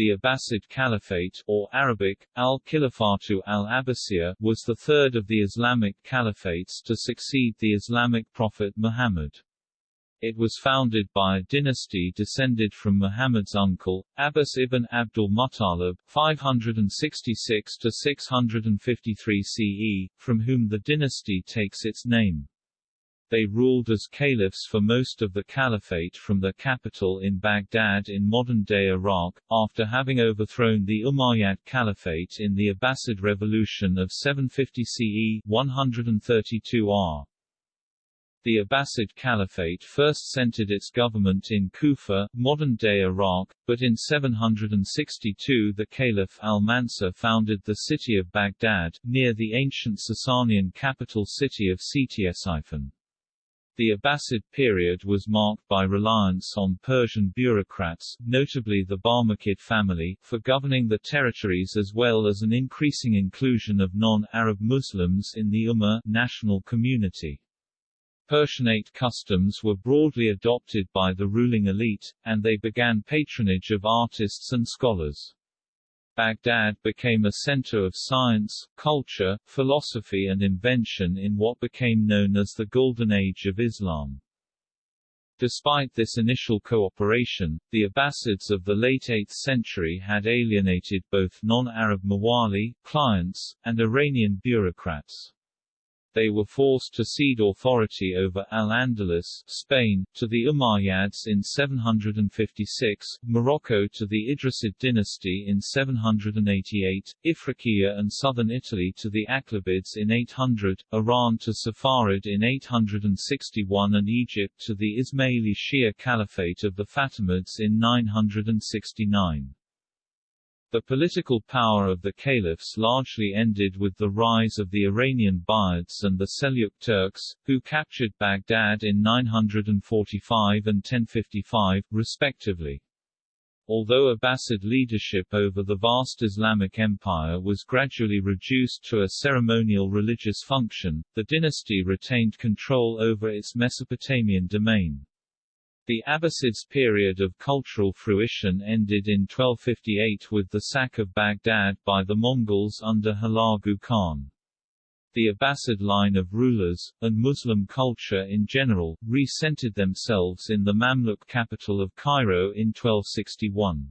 The Abbasid Caliphate or Arabic, al-Khilafatu al-Abbasiyya was the third of the Islamic caliphates to succeed the Islamic prophet Muhammad. It was founded by a dynasty descended from Muhammad's uncle, Abbas ibn Abdul Muttalib, 566–653 CE, from whom the dynasty takes its name. They ruled as caliphs for most of the caliphate from their capital in Baghdad in modern-day Iraq, after having overthrown the Umayyad Caliphate in the Abbasid Revolution of 750 CE 132 R. The Abbasid Caliphate first centered its government in Kufa, modern-day Iraq, but in 762 the Caliph al-Mansur founded the city of Baghdad, near the ancient Sasanian capital city of Ctesiphon. The Abbasid period was marked by reliance on Persian bureaucrats, notably the Barmakid family, for governing the territories as well as an increasing inclusion of non-Arab Muslims in the Ummah national community. Persianate customs were broadly adopted by the ruling elite, and they began patronage of artists and scholars. Baghdad became a center of science, culture, philosophy and invention in what became known as the Golden Age of Islam. Despite this initial cooperation, the Abbasids of the late 8th century had alienated both non-Arab Mawali, clients, and Iranian bureaucrats. They were forced to cede authority over Al-Andalus Spain, to the Umayyads in 756, Morocco to the Idrisid dynasty in 788, Ifriqiya and southern Italy to the Aghlabids in 800, Iran to Saffarid in 861 and Egypt to the Ismaili Shia Caliphate of the Fatimids in 969. The political power of the caliphs largely ended with the rise of the Iranian Buyids and the Seljuk Turks, who captured Baghdad in 945 and 1055, respectively. Although Abbasid leadership over the vast Islamic empire was gradually reduced to a ceremonial religious function, the dynasty retained control over its Mesopotamian domain. The Abbasids' period of cultural fruition ended in 1258 with the sack of Baghdad by the Mongols under Hulagu Khan. The Abbasid line of rulers, and Muslim culture in general, re-centered themselves in the Mamluk capital of Cairo in 1261.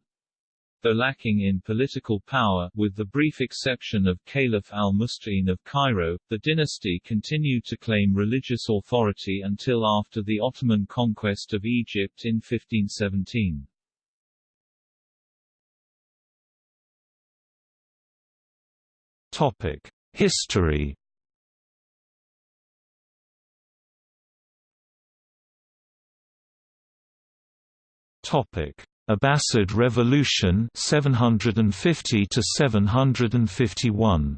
Though lacking in political power, with the brief exception of Caliph al-Musta'in of Cairo, the dynasty continued to claim religious authority until after the Ottoman conquest of Egypt in 1517. Topic: History. Topic: Abbasid Revolution 750 to 751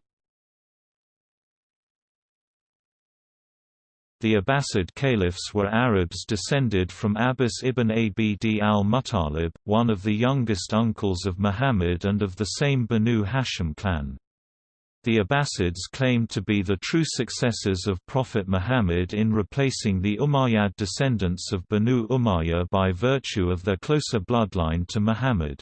The Abbasid caliphs were Arabs descended from Abbas ibn Abd al-Muttalib, one of the youngest uncles of Muhammad and of the same Banu Hashim clan. The Abbasids claimed to be the true successors of Prophet Muhammad in replacing the Umayyad descendants of Banu Umayya by virtue of their closer bloodline to Muhammad.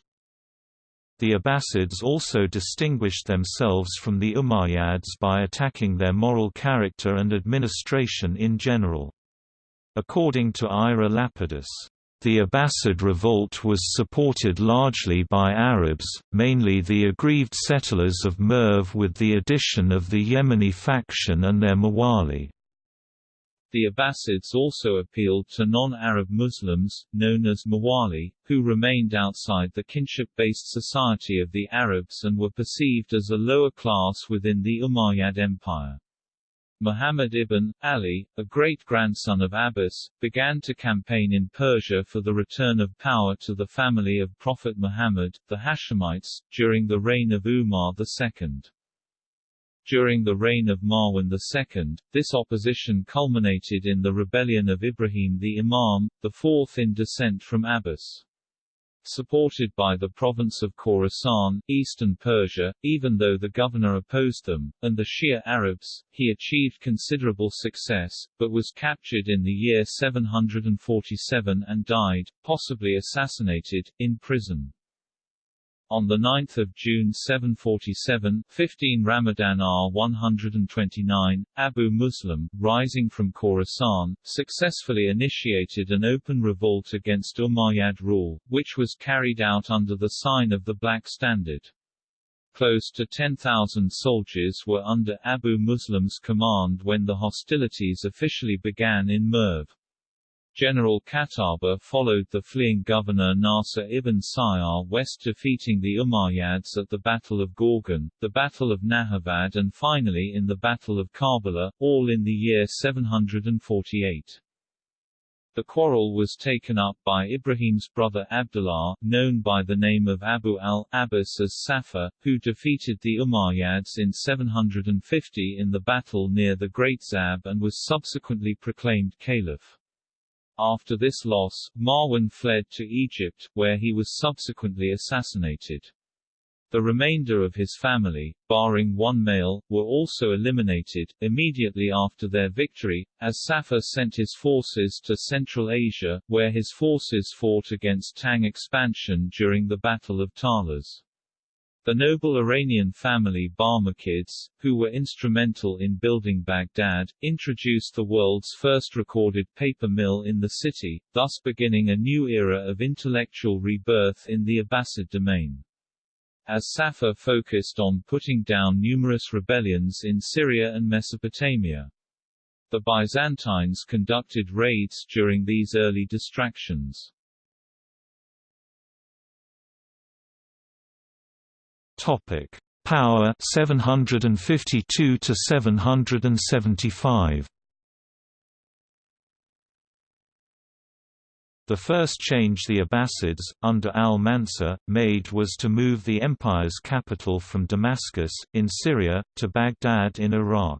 The Abbasids also distinguished themselves from the Umayyads by attacking their moral character and administration in general. According to Ira Lapidus, the Abbasid revolt was supported largely by Arabs, mainly the aggrieved settlers of Merv with the addition of the Yemeni faction and their Mawali. The Abbasids also appealed to non-Arab Muslims, known as Mawali, who remained outside the kinship-based society of the Arabs and were perceived as a lower class within the Umayyad Empire. Muhammad ibn Ali, a great-grandson of Abbas, began to campaign in Persia for the return of power to the family of Prophet Muhammad, the Hashemites, during the reign of Umar II. During the reign of Marwan II, this opposition culminated in the rebellion of Ibrahim the Imam, the fourth in descent from Abbas supported by the province of Khorasan, eastern Persia, even though the governor opposed them, and the Shia Arabs, he achieved considerable success, but was captured in the year 747 and died, possibly assassinated, in prison. On 9 June 747 15 Ramadan R 129, Abu Muslim, rising from Khorasan, successfully initiated an open revolt against Umayyad rule, which was carried out under the sign of the Black Standard. Close to 10,000 soldiers were under Abu Muslim's command when the hostilities officially began in Merv. General Qahtaba followed the fleeing governor Nasr ibn Sayyar west defeating the Umayyads at the Battle of Gorgan, the Battle of Nahavand and finally in the Battle of Karbala, all in the year 748. The quarrel was taken up by Ibrahim's brother Abdullah, known by the name of Abu al-Abbas as Saffah, who defeated the Umayyads in 750 in the battle near the Great Zab and was subsequently proclaimed caliph. After this loss, Marwan fled to Egypt, where he was subsequently assassinated. The remainder of his family, barring one male, were also eliminated, immediately after their victory, as Saffah sent his forces to Central Asia, where his forces fought against Tang expansion during the Battle of Talas. The noble Iranian family Barmakids, who were instrumental in building Baghdad, introduced the world's first recorded paper mill in the city, thus beginning a new era of intellectual rebirth in the Abbasid domain. As Saffah focused on putting down numerous rebellions in Syria and Mesopotamia. The Byzantines conducted raids during these early distractions. Topic: Power 752 to 775. The first change the Abbasids, under al-Mansur, made was to move the empire's capital from Damascus, in Syria, to Baghdad in Iraq.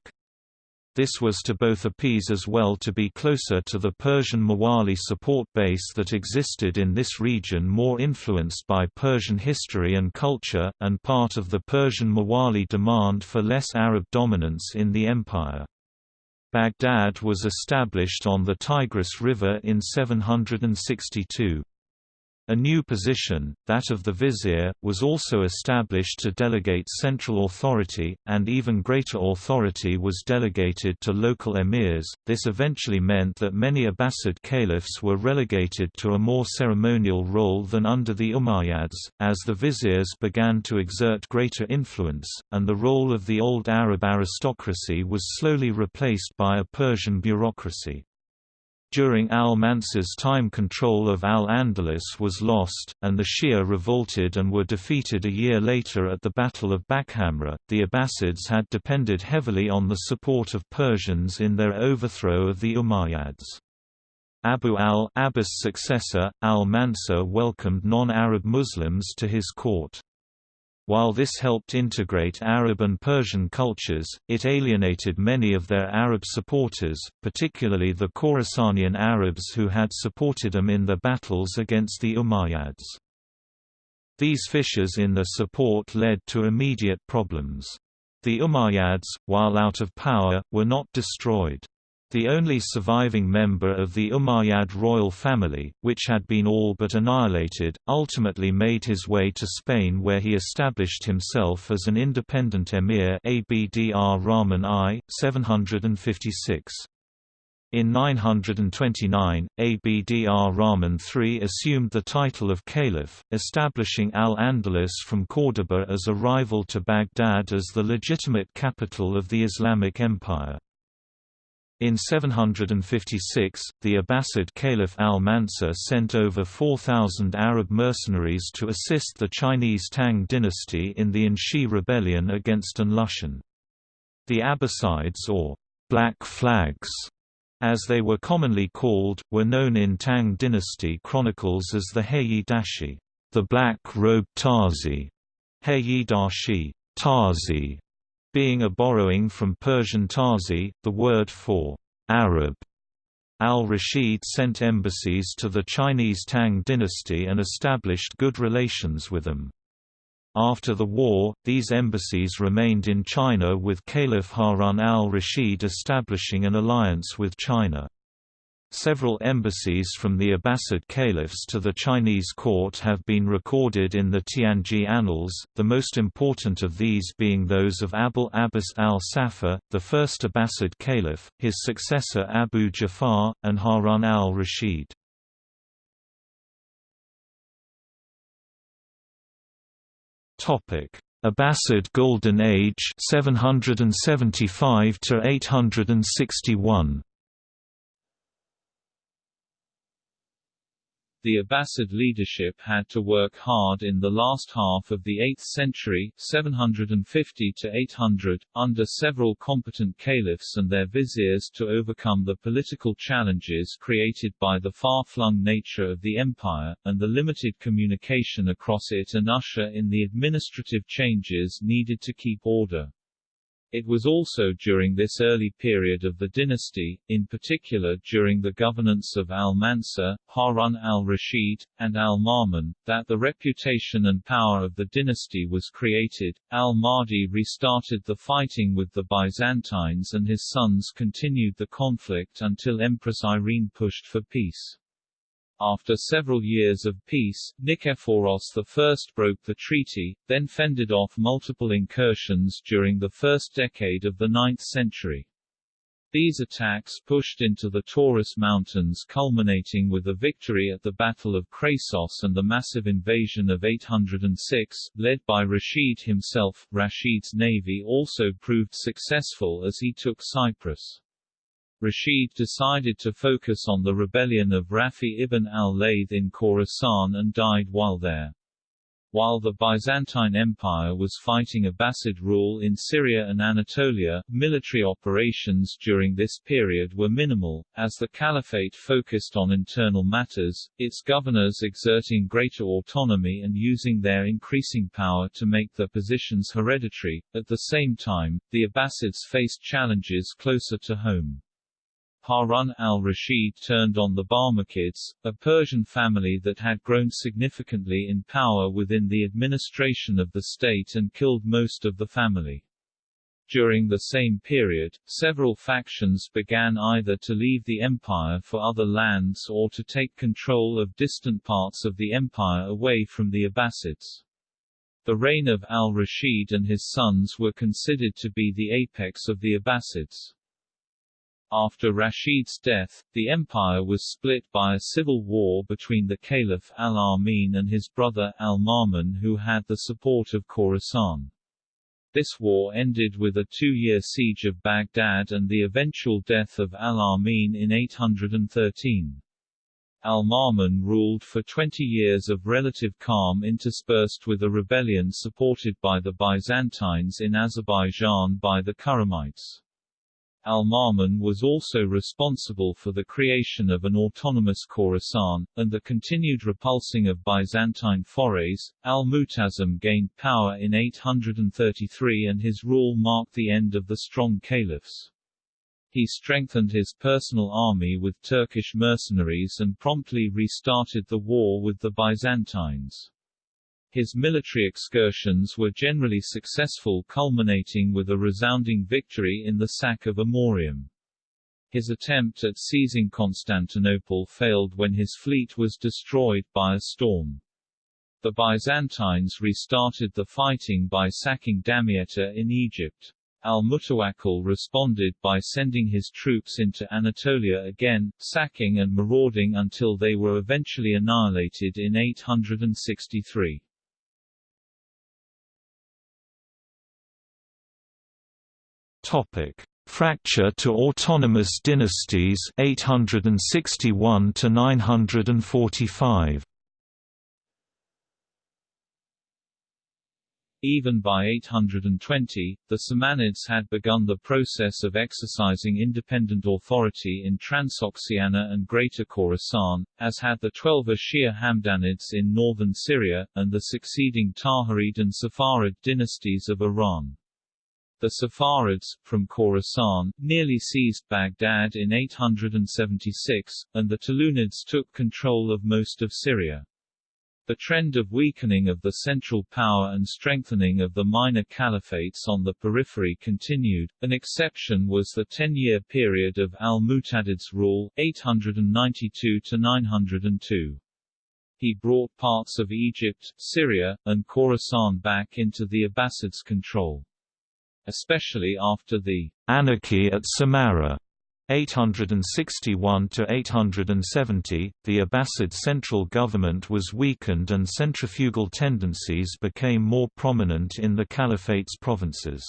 This was to both appease as well to be closer to the Persian Mawali support base that existed in this region more influenced by Persian history and culture, and part of the Persian Mawali demand for less Arab dominance in the empire. Baghdad was established on the Tigris River in 762. A new position, that of the vizier, was also established to delegate central authority, and even greater authority was delegated to local emirs. This eventually meant that many Abbasid caliphs were relegated to a more ceremonial role than under the Umayyads, as the viziers began to exert greater influence, and the role of the old Arab aristocracy was slowly replaced by a Persian bureaucracy. During al-Mansur's time control of al-Andalus was lost, and the Shia revolted and were defeated a year later at the Battle of Bakhamra. The Abbasids had depended heavily on the support of Persians in their overthrow of the Umayyads. Abu al-Abbas' successor, al-Mansur welcomed non-Arab Muslims to his court. While this helped integrate Arab and Persian cultures, it alienated many of their Arab supporters, particularly the Khorasanian Arabs who had supported them in their battles against the Umayyads. These fissures in their support led to immediate problems. The Umayyads, while out of power, were not destroyed. The only surviving member of the Umayyad royal family, which had been all but annihilated, ultimately made his way to Spain where he established himself as an independent emir Abdr Rahman I, 756. In 929, Abdr Rahman III assumed the title of caliph, establishing Al-Andalus from Córdoba as a rival to Baghdad as the legitimate capital of the Islamic Empire. In 756, the Abbasid Caliph al-Mansur sent over 4,000 Arab mercenaries to assist the Chinese Tang dynasty in the Anshi rebellion against An Lushan. The Abbasides or «Black Flags», as they were commonly called, were known in Tang dynasty chronicles as the Heyi Dashi, the black-robed Tazi, Heyi Dashi, Tazi, being a borrowing from Persian Tazi, the word for Arab. Al-Rashid sent embassies to the Chinese Tang dynasty and established good relations with them. After the war, these embassies remained in China with Caliph Harun al-Rashid establishing an alliance with China. Several embassies from the Abbasid caliphs to the Chinese court have been recorded in the Tianji annals, the most important of these being those of Abul Abbas al-Saffah, the first Abbasid caliph, his successor Abu Jafar, and Harun al-Rashid. Abbasid Golden Age 775 to 861 The Abbasid leadership had to work hard in the last half of the 8th century 750 to 800, under several competent caliphs and their viziers to overcome the political challenges created by the far-flung nature of the empire, and the limited communication across it and usher in the administrative changes needed to keep order. It was also during this early period of the dynasty, in particular during the governance of al-Mansur, Harun al-Rashid, and al-Ma'mun, that the reputation and power of the dynasty was created. Al-Mahdi restarted the fighting with the Byzantines and his sons continued the conflict until Empress Irene pushed for peace. After several years of peace, Nikephoros I broke the treaty, then fended off multiple incursions during the first decade of the 9th century. These attacks pushed into the Taurus Mountains culminating with a victory at the Battle of Krasos and the massive invasion of 806, led by Rashid himself. Rashid's navy also proved successful as he took Cyprus. Rashid decided to focus on the rebellion of Rafi ibn al-Layth in Khorasan and died while there. While the Byzantine Empire was fighting Abbasid rule in Syria and Anatolia, military operations during this period were minimal, as the caliphate focused on internal matters, its governors exerting greater autonomy and using their increasing power to make their positions hereditary. At the same time, the Abbasids faced challenges closer to home. Harun al-Rashid turned on the Barmakids, a Persian family that had grown significantly in power within the administration of the state and killed most of the family. During the same period, several factions began either to leave the empire for other lands or to take control of distant parts of the empire away from the Abbasids. The reign of al-Rashid and his sons were considered to be the apex of the Abbasids. After Rashid's death, the empire was split by a civil war between the Caliph al-Amin and his brother al-Ma'mun who had the support of Khorasan. This war ended with a two-year siege of Baghdad and the eventual death of al-Amin in 813. Al-Ma'mun ruled for 20 years of relative calm interspersed with a rebellion supported by the Byzantines in Azerbaijan by the Khurramites. Al-Ma'mun was also responsible for the creation of an autonomous Khorasan, and the continued repulsing of Byzantine forays. Al-Mu'tasim gained power in 833 and his rule marked the end of the strong caliphs. He strengthened his personal army with Turkish mercenaries and promptly restarted the war with the Byzantines. His military excursions were generally successful culminating with a resounding victory in the sack of Amorium. His attempt at seizing Constantinople failed when his fleet was destroyed by a storm. The Byzantines restarted the fighting by sacking Damietta in Egypt. Al-Mutawakkil responded by sending his troops into Anatolia again, sacking and marauding until they were eventually annihilated in 863. Topic: Fracture to autonomous dynasties 861 to 945. Even by 820, the Samanids had begun the process of exercising independent authority in Transoxiana and Greater Khorasan, as had the Twelver Shia Hamdanids in northern Syria, and the succeeding Tahirid and Saffarid dynasties of Iran. The Saffarids, from Khorasan, nearly seized Baghdad in 876, and the Tulunids took control of most of Syria. The trend of weakening of the central power and strengthening of the minor caliphates on the periphery continued. An exception was the ten-year period of al-Mu'tadid's rule, 892 to 902. He brought parts of Egypt, Syria, and Khorasan back into the Abbasids' control. Especially after the anarchy at Samarra 861 to 870, the Abbasid central government was weakened and centrifugal tendencies became more prominent in the Caliphate's provinces.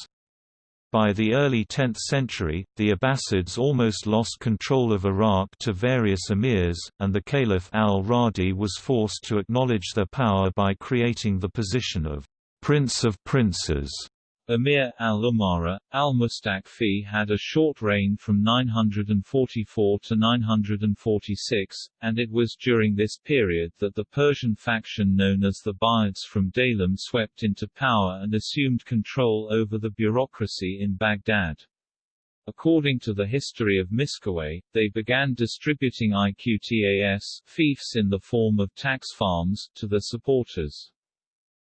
By the early 10th century, the Abbasids almost lost control of Iraq to various emirs, and the Caliph al-Radi was forced to acknowledge their power by creating the position of «Prince of Princes» Emir al-Umara, al-Mustakfi had a short reign from 944 to 946, and it was during this period that the Persian faction known as the Buyids from Daylem swept into power and assumed control over the bureaucracy in Baghdad. According to the history of Miskawayh, they began distributing iqtas fiefs in the form of tax farms to their supporters.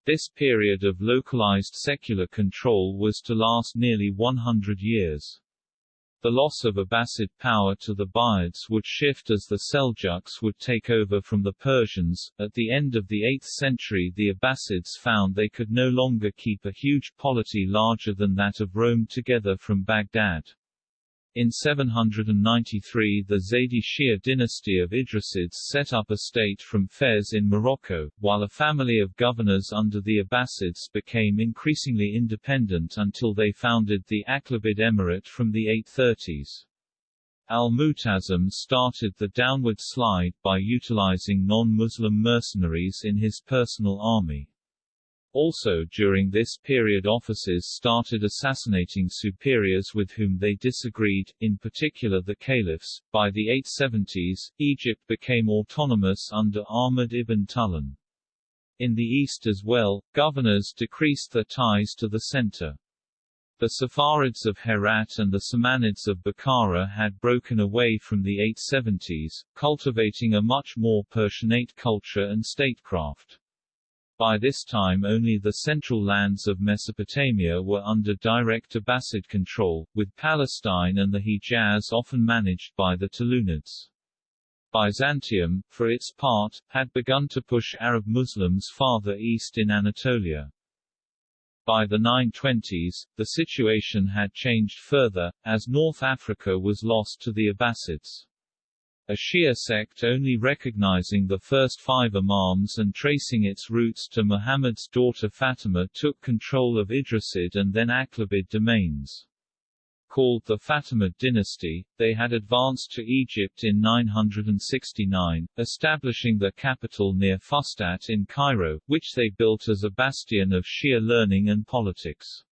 This period of localized secular control was to last nearly 100 years. The loss of Abbasid power to the Buyids would shift as the Seljuks would take over from the Persians. At the end of the 8th century, the Abbasids found they could no longer keep a huge polity larger than that of Rome together from Baghdad. In 793 the Zaydi Shia dynasty of Idrisids set up a state from Fez in Morocco, while a family of governors under the Abbasids became increasingly independent until they founded the Aghlabid Emirate from the 830s. Al-Mu'tasim started the downward slide by utilizing non-Muslim mercenaries in his personal army. Also during this period officers started assassinating superiors with whom they disagreed, in particular the caliphs. By the 870s, Egypt became autonomous under Ahmad ibn Tulun. In the east as well, governors decreased their ties to the center. The Saffarids of Herat and the Samanids of Bukhara had broken away from the 870s, cultivating a much more Persianate culture and statecraft. By this time only the central lands of Mesopotamia were under direct Abbasid control, with Palestine and the Hijaz often managed by the Tulunids. Byzantium, for its part, had begun to push Arab Muslims farther east in Anatolia. By the 920s, the situation had changed further, as North Africa was lost to the Abbasids. A Shia sect only recognizing the first five imams and tracing its roots to Muhammad's daughter Fatima took control of Idrisid and then Aghlabid domains. Called the Fatimid dynasty, they had advanced to Egypt in 969, establishing their capital near Fustat in Cairo, which they built as a bastion of Shia learning and politics.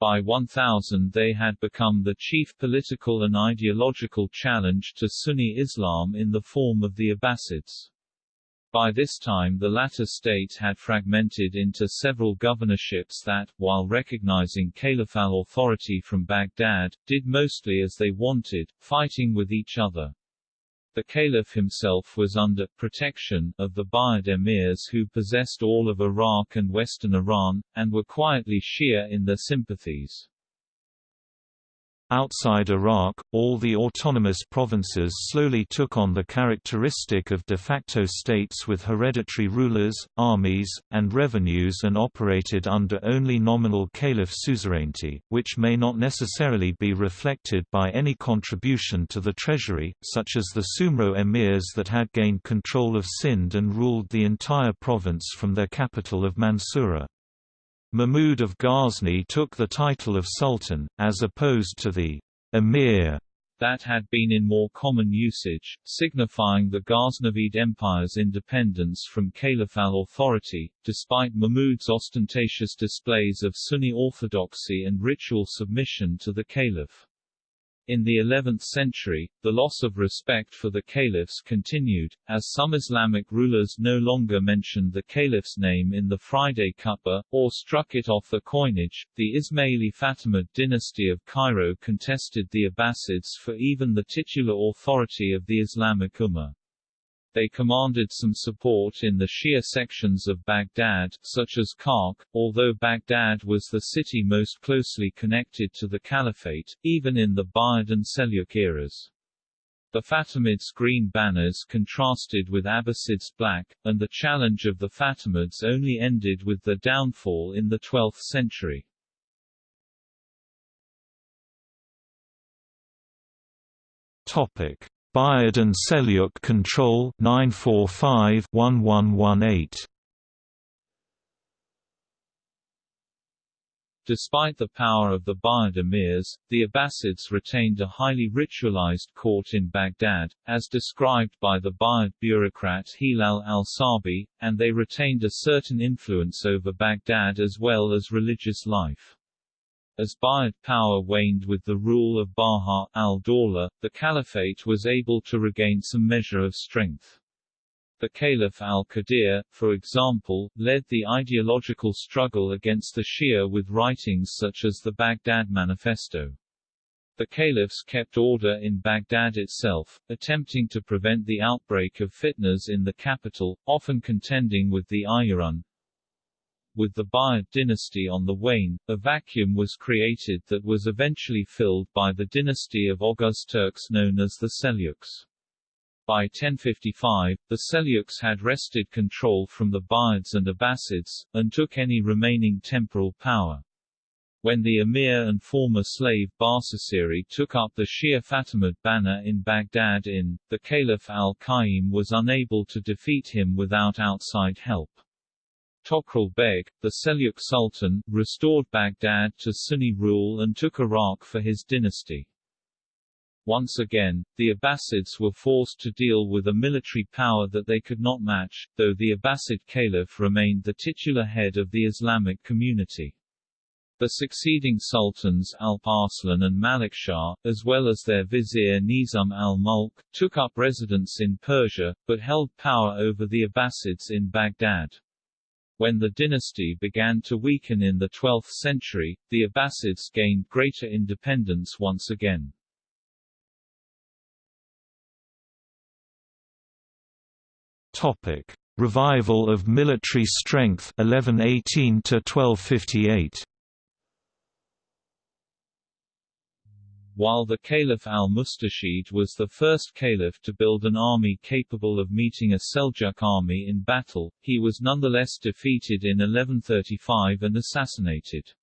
By 1000 they had become the chief political and ideological challenge to Sunni Islam in the form of the Abbasids. By this time the latter state had fragmented into several governorships that, while recognizing caliphal authority from Baghdad, did mostly as they wanted, fighting with each other. The caliph himself was under protection of the Buyid emirs who possessed all of Iraq and western Iran, and were quietly Shia in their sympathies. Outside Iraq, all the autonomous provinces slowly took on the characteristic of de facto states with hereditary rulers, armies, and revenues and operated under only nominal caliph suzerainty, which may not necessarily be reflected by any contribution to the treasury, such as the Sumro emirs that had gained control of Sind and ruled the entire province from their capital of Mansoura. Mahmud of Ghazni took the title of Sultan, as opposed to the Emir that had been in more common usage, signifying the Ghaznavid Empire's independence from caliphal authority, despite Mahmud's ostentatious displays of Sunni orthodoxy and ritual submission to the caliph. In the 11th century, the loss of respect for the caliphs continued, as some Islamic rulers no longer mentioned the caliph's name in the Friday Khutbah, or struck it off the coinage. The Ismaili Fatimid dynasty of Cairo contested the Abbasids for even the titular authority of the Islamic Ummah. They commanded some support in the Shia sections of Baghdad, such as Karkh, although Baghdad was the city most closely connected to the Caliphate, even in the Buyid and Seljuk eras. The Fatimids' green banners contrasted with Abbasids' black, and the challenge of the Fatimids only ended with their downfall in the 12th century. Topic: Buyid and Seljuk control 945-1118. Despite the power of the Buyid emirs, the Abbasids retained a highly ritualized court in Baghdad, as described by the Buyid bureaucrat Hilal al-Sabi, and they retained a certain influence over Baghdad as well as religious life. As Buyid power waned with the rule of Baha al-Dawla, the caliphate was able to regain some measure of strength. The Caliph al-Qadir, for example, led the ideological struggle against the Shia with writings such as the Baghdad Manifesto. The caliphs kept order in Baghdad itself, attempting to prevent the outbreak of fitnas in the capital, often contending with the Ayarun, with the Buyid dynasty on the wane, a vacuum was created that was eventually filled by the dynasty of Oghuz Turks known as the Seljuks. By 1055, the Seljuks had wrested control from the Buyids and Abbasids, and took any remaining temporal power. When the emir and former slave Basasiri took up the Shia Fatimid banner in Baghdad in, the Caliph al-Qaim was unable to defeat him without outside help. Tughril Beg, the Seljuk Sultan, restored Baghdad to Sunni rule and took Iraq for his dynasty. Once again, the Abbasids were forced to deal with a military power that they could not match, though the Abbasid Caliph remained the titular head of the Islamic community. The succeeding sultans Alp Arslan and Malik Shah, as well as their vizier Nizam al-Mulk, took up residence in Persia, but held power over the Abbasids in Baghdad. When the dynasty began to weaken in the 12th century, the Abbasids gained greater independence once again. Topic: Revival of military strength 1118 to 1258. While the Caliph al-Mustarshid was the first caliph to build an army capable of meeting a Seljuk army in battle, he was nonetheless defeated in 1135 and assassinated.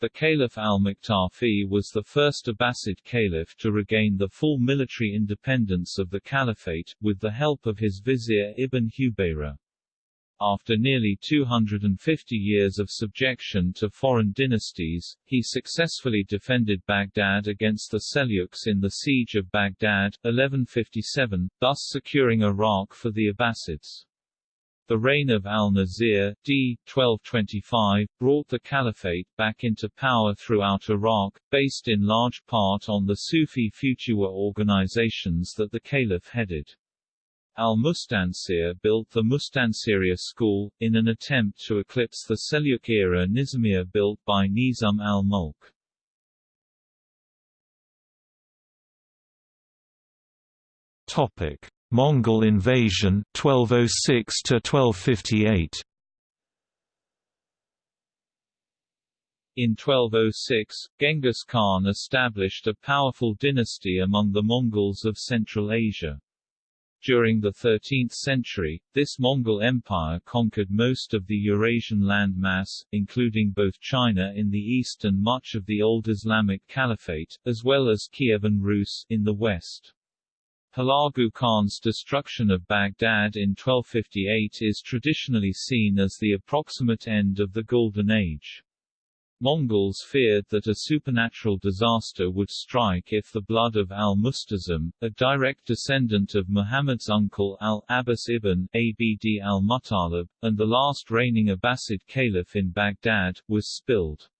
The Caliph al-Muqtafi was the first Abbasid caliph to regain the full military independence of the caliphate, with the help of his vizier Ibn Hubayra. After nearly 250 years of subjection to foreign dynasties, he successfully defended Baghdad against the Seljuks in the Siege of Baghdad, 1157, thus securing Iraq for the Abbasids. The reign of al-Nasir, d. 1225, brought the caliphate back into power throughout Iraq, based in large part on the Sufi Futuwah organizations that the caliph headed. Al-Mustansir built the Mustansiriya school, in an attempt to eclipse the Seljuk-era Nizamiya built by Nizam al-Mulk. Topic: Mongol invasion 1206 to 1258. In 1206, Genghis Khan established a powerful dynasty among the Mongols of Central Asia. During the 13th century, this Mongol Empire conquered most of the Eurasian landmass, including both China in the east and much of the old Islamic Caliphate, as well as Kievan Rus in the west. Hulagu Khan's destruction of Baghdad in 1258 is traditionally seen as the approximate end of the Golden Age. Mongols feared that a supernatural disaster would strike if the blood of al-Musta'sim, a direct descendant of Muhammad's uncle al-Abbas ibn Abd al-Muttalib, and the last reigning Abbasid caliph in Baghdad, was spilled.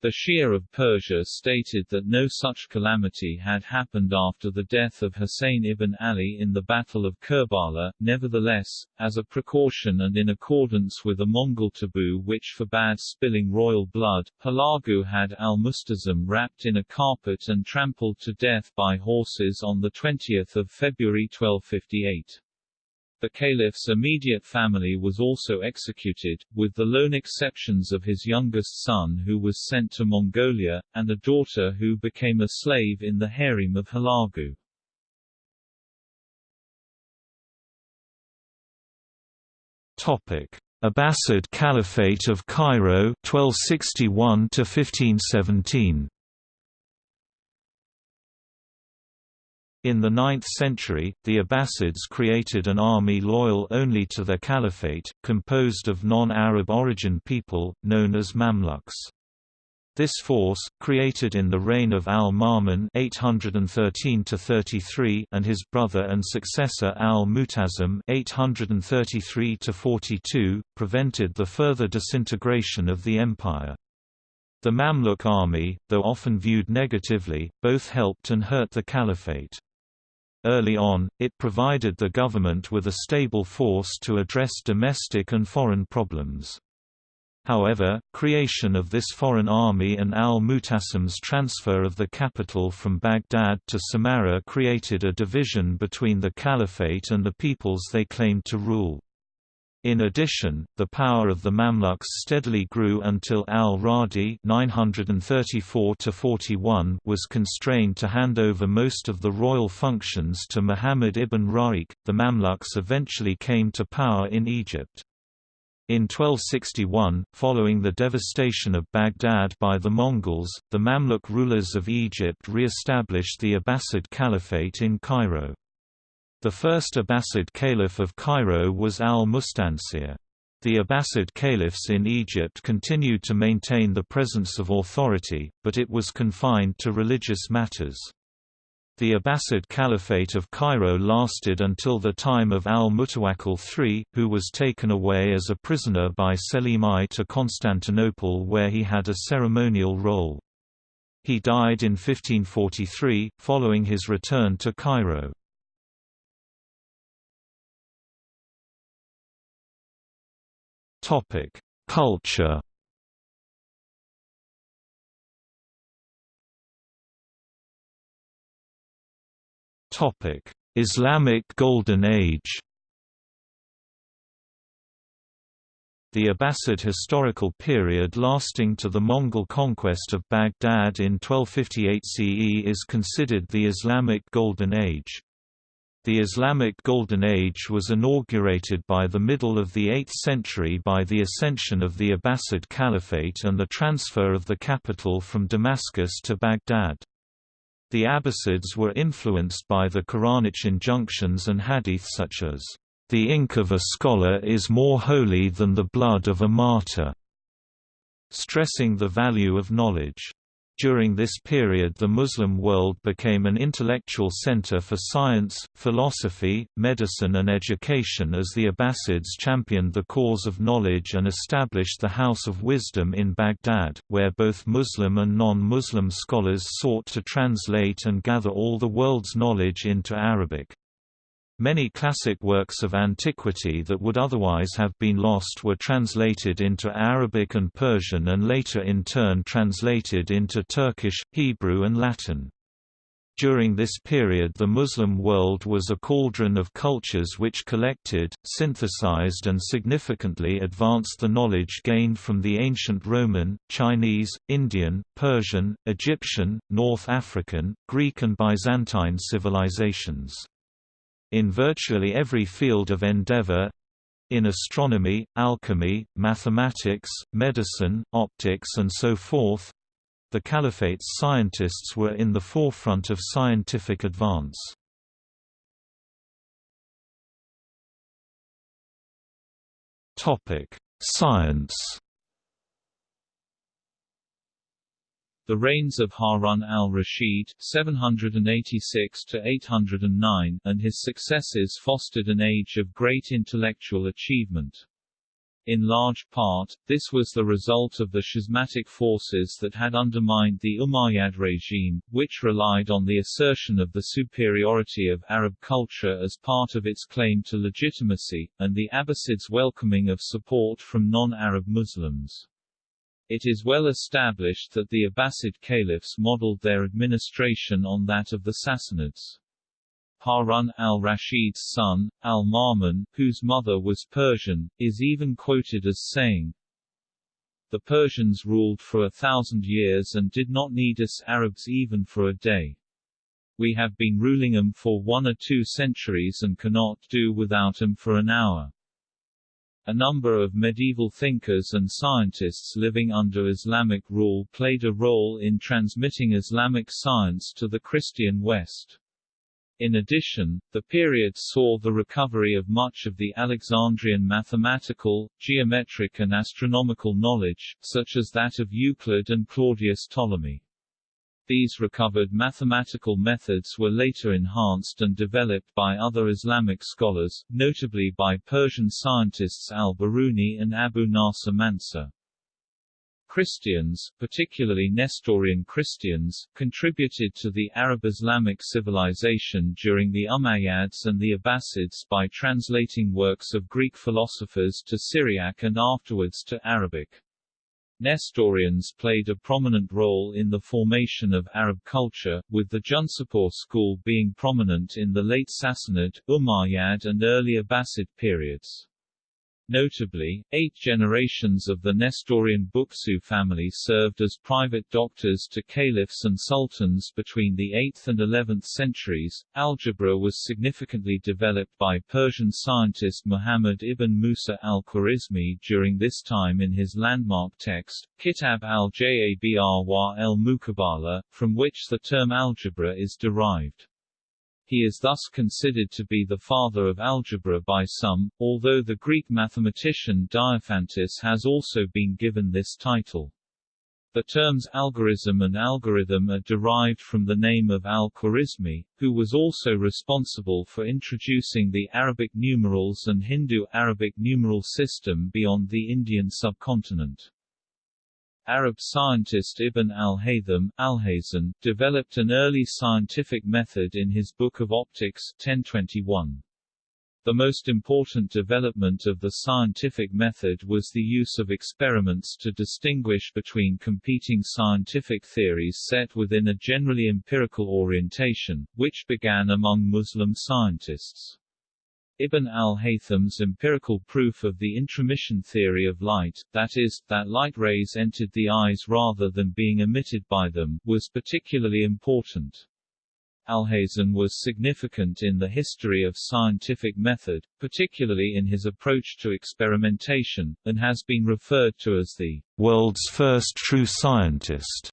The Shia of Persia stated that no such calamity had happened after the death of Hussein ibn Ali in the Battle of Kerbala, nevertheless, as a precaution and in accordance with a Mongol taboo which forbade spilling royal blood, Hulagu had al-Musta'sim wrapped in a carpet and trampled to death by horses on 20 February 1258. The caliph's immediate family was also executed, with the lone exceptions of his youngest son who was sent to Mongolia, and a daughter who became a slave in the harem of Hulagu. Topic: Abbasid Caliphate of Cairo 1261 to 1517. In the 9th century, the Abbasids created an army loyal only to their caliphate, composed of non-Arab origin people, known as Mamluks. This force, created in the reign of al-Ma'mun (813–33) and his brother and successor al-Mu'tasim (833–42), prevented the further disintegration of the empire. The Mamluk army, though often viewed negatively, both helped and hurt the caliphate. Early on, it provided the government with a stable force to address domestic and foreign problems. However, creation of this foreign army and al-Mutasim's transfer of the capital from Baghdad to Samarra created a division between the caliphate and the peoples they claimed to rule. In addition, the power of the Mamluks steadily grew until al-Radi was constrained to hand over most of the royal functions to Muhammad ibn Ra'iq. The Mamluks eventually came to power in Egypt. In 1261, following the devastation of Baghdad by the Mongols, the Mamluk rulers of Egypt re-established the Abbasid Caliphate in Cairo. The first Abbasid caliph of Cairo was al-Mustansir. The Abbasid caliphs in Egypt continued to maintain the presence of authority, but it was confined to religious matters. The Abbasid Caliphate of Cairo lasted until the time of al-Mutawakkil III, who was taken away as a prisoner by Selim I to Constantinople where he had a ceremonial role. He died in 1543, following his return to Cairo. Topic: Culture. Topic: Islamic Golden Age. The Abbasid historical period lasting to the Mongol conquest of Baghdad in 1258 CE is considered the Islamic Golden Age. The Islamic Golden Age was inaugurated by the middle of the 8th century by the ascension of the Abbasid Caliphate and the transfer of the capital from Damascus to Baghdad. The Abbasids were influenced by the Quranic injunctions and hadith such as, "...the ink of a scholar is more holy than the blood of a martyr", stressing the value of knowledge. During this period the Muslim world became an intellectual center for science, philosophy, medicine and education as the Abbasids championed the cause of knowledge and established the House of Wisdom in Baghdad, where both Muslim and non-Muslim scholars sought to translate and gather all the world's knowledge into Arabic. Many classic works of antiquity that would otherwise have been lost were translated into Arabic and Persian and later in turn translated into Turkish, Hebrew and Latin. During this period the Muslim world was a cauldron of cultures which collected, synthesized and significantly advanced the knowledge gained from the ancient Roman, Chinese, Indian, Persian, Egyptian, North African, Greek and Byzantine civilizations. In virtually every field of endeavor—in astronomy, alchemy, mathematics, medicine, optics and so forth, the Caliphate's scientists were in the forefront of scientific advance. Topic: Science The reigns of Harun al-Rashid (786–809) and his successors fostered an age of great intellectual achievement. In large part, this was the result of the schismatic forces that had undermined the Umayyad regime, which relied on the assertion of the superiority of Arab culture as part of its claim to legitimacy, and the Abbasids' welcoming of support from non-Arab Muslims. It is well established that the Abbasid caliphs modeled their administration on that of the Sassanids. Harun al-Rashid's son, al-Ma'mun, whose mother was Persian, is even quoted as saying, The Persians ruled for a thousand years and did not need us Arabs even for a day. We have been ruling them for one or two centuries and cannot do without them for an hour. A number of medieval thinkers and scientists living under Islamic rule played a role in transmitting Islamic science to the Christian West. In addition, the period saw the recovery of much of the Alexandrian mathematical, geometric and astronomical knowledge, such as that of Euclid and Claudius Ptolemy. These recovered mathematical methods were later enhanced and developed by other Islamic scholars, notably by Persian scientists al-Biruni and Abu Nasr Mansur. Christians, particularly Nestorian Christians, contributed to the Arab Islamic civilization during the Umayyads and the Abbasids by translating works of Greek philosophers to Syriac and afterwards to Arabic. Nestorians played a prominent role in the formation of Arab culture, with the Jundishapur school being prominent in the late Sassanid, Umayyad and early Abbasid periods. Notably, eight generations of the Nestorian Bukhtishu family served as private doctors to caliphs and sultans between the 8th and 11th centuries. Algebra was significantly developed by Persian scientist Muhammad ibn Musa al-Khwarizmi during this time in his landmark text, Kitab al-Jabr wa el-Mukabala, from which the term algebra is derived. He is thus considered to be the father of algebra by some, although the Greek mathematician Diophantus has also been given this title. The terms algorism and algorithm are derived from the name of al-Khwarizmi, who was also responsible for introducing the Arabic numerals and Hindu-Arabic numeral system beyond the Indian subcontinent. Arab scientist Ibn al-Haytham al developed an early scientific method in his Book of Optics 1021. The most important development of the scientific method was the use of experiments to distinguish between competing scientific theories set within a generally empirical orientation, which began among Muslim scientists. Ibn al-Haytham's empirical proof of the intromission theory of light, that is, that light rays entered the eyes rather than being emitted by them, was particularly important. Alhazen was significant in the history of scientific method, particularly in his approach to experimentation, and has been referred to as the world's first true scientist.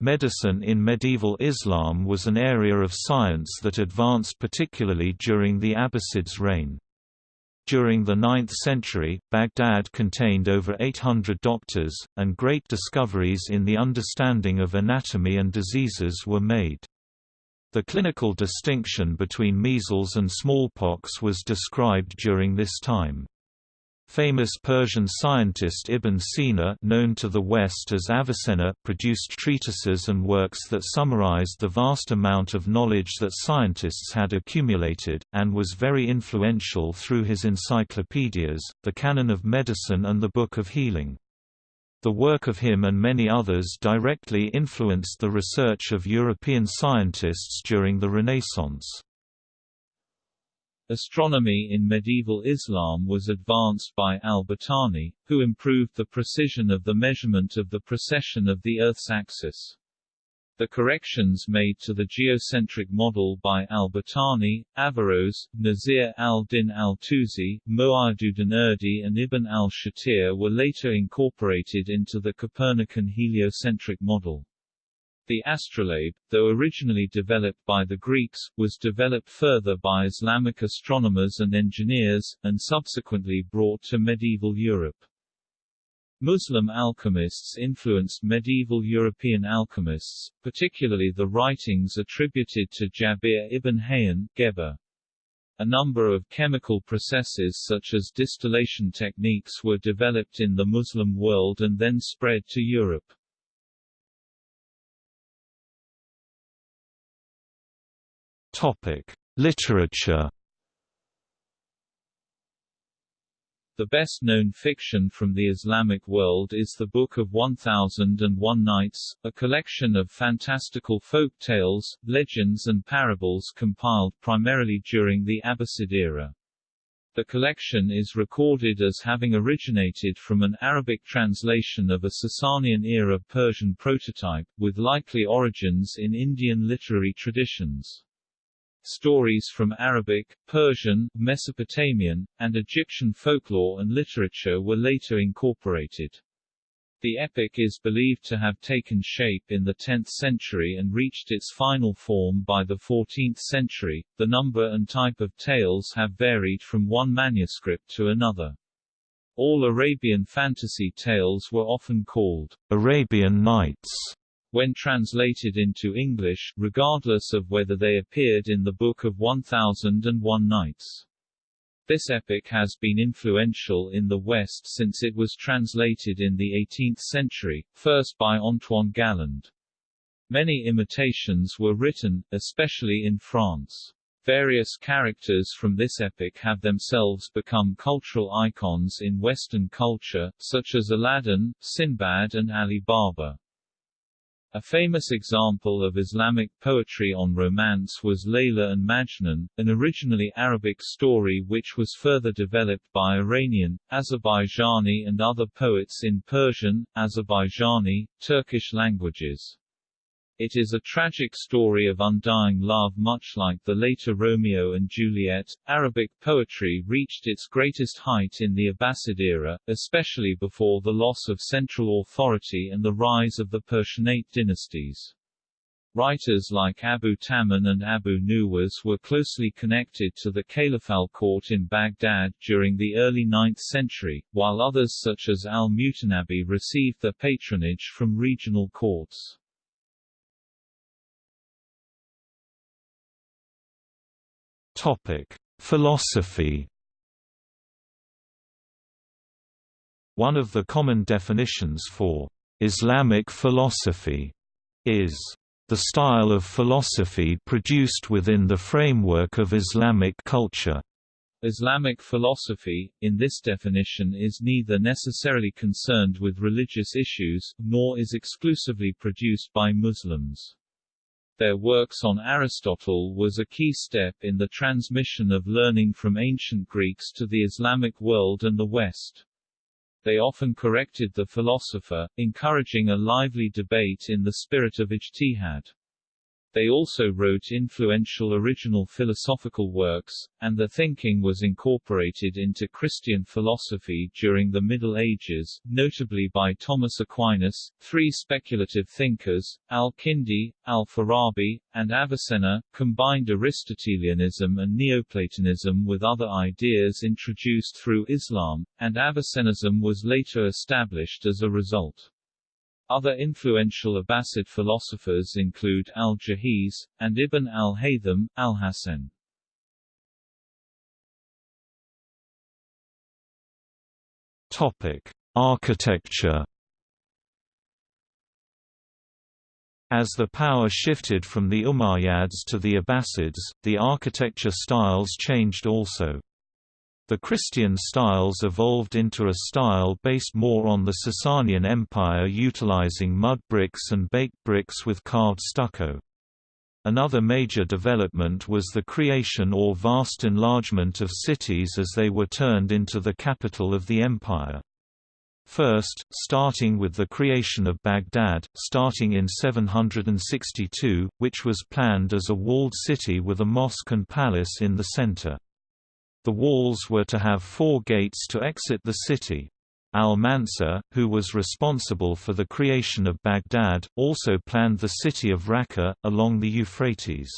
Medicine in medieval Islam was an area of science that advanced particularly during the Abbasids' reign. During the 9th century, Baghdad contained over 800 doctors, and great discoveries in the understanding of anatomy and diseases were made. The clinical distinction between measles and smallpox was described during this time. Famous Persian scientist Ibn Sina known to the West as Avicenna produced treatises and works that summarized the vast amount of knowledge that scientists had accumulated, and was very influential through his encyclopedias, the Canon of Medicine and the Book of Healing. The work of him and many others directly influenced the research of European scientists during the Renaissance. Astronomy in medieval Islam was advanced by al-Battani, who improved the precision of the measurement of the precession of the Earth's axis. The corrections made to the geocentric model by al-Battani, Averroes, Nasir al-Din al-Tusi, Mu'ayyiduddin Urdi and Ibn al-Shatir were later incorporated into the Copernican heliocentric model. The astrolabe, though originally developed by the Greeks, was developed further by Islamic astronomers and engineers, and subsequently brought to medieval Europe. Muslim alchemists influenced medieval European alchemists, particularly the writings attributed to Jabir ibn Hayyan Geber. A number of chemical processes such as distillation techniques were developed in the Muslim world and then spread to Europe. Literature. The best-known fiction from the Islamic world is the Book of 1001 Nights, a collection of fantastical folk tales, legends and parables compiled primarily during the Abbasid era. The collection is recorded as having originated from an Arabic translation of a Sasanian-era Persian prototype, with likely origins in Indian literary traditions. Stories from Arabic, Persian, Mesopotamian, and Egyptian folklore and literature were later incorporated. The epic is believed to have taken shape in the 10th century and reached its final form by the 14th century. The number and type of tales have varied from one manuscript to another. All Arabian fantasy tales were often called Arabian Nights when translated into English, regardless of whether they appeared in the Book of 1001 Nights. This epic has been influential in the West since it was translated in the 18th century, first by Antoine Galland. Many imitations were written, especially in France. Various characters from this epic have themselves become cultural icons in Western culture, such as Aladdin, Sinbad and Ali Baba. A famous example of Islamic poetry on romance was Layla and Majnun, an originally Arabic story which was further developed by Iranian, Azerbaijani and other poets in Persian, Azerbaijani, Turkish languages. It is a tragic story of undying love much like the later Romeo and Juliet. Arabic poetry reached its greatest height in the Abbasid era, especially before the loss of central authority and the rise of the Persianate dynasties. Writers like Abu Tammam and Abu Nuwas were closely connected to the Caliphal court in Baghdad during the early 9th century, while others such as al-Mutanabi received their patronage from regional courts. Topic: Philosophy. One of the common definitions for Islamic philosophy is the style of philosophy produced within the framework of Islamic culture. Islamic philosophy, in this definition is neither necessarily concerned with religious issues, nor is exclusively produced by Muslims. Their works on Aristotle was a key step in the transmission of learning from ancient Greeks to the Islamic world and the West. They often corrected the philosopher, encouraging a lively debate in the spirit of ijtihad. They also wrote influential original philosophical works, and their thinking was incorporated into Christian philosophy during the Middle Ages, notably by Thomas Aquinas, three speculative thinkers, Al-Kindi, Al-Farabi, and Avicenna, combined Aristotelianism and Neoplatonism with other ideas introduced through Islam, and Avicennism was later established as a result. Other influential Abbasid philosophers include al-Jahiz, and Ibn al-Haytham, Alhazen. Topic: Architecture. As the power shifted from the Umayyads to the Abbasids, the architecture styles changed also. The Christian styles evolved into a style based more on the Sasanian Empire utilizing mud bricks and baked bricks with carved stucco. Another major development was the creation or vast enlargement of cities as they were turned into the capital of the empire. First, starting with the creation of Baghdad, starting in 762, which was planned as a walled city with a mosque and palace in the center. The walls were to have four gates to exit the city. Al-Mansur, who was responsible for the creation of Baghdad, also planned the city of Raqqa, along the Euphrates.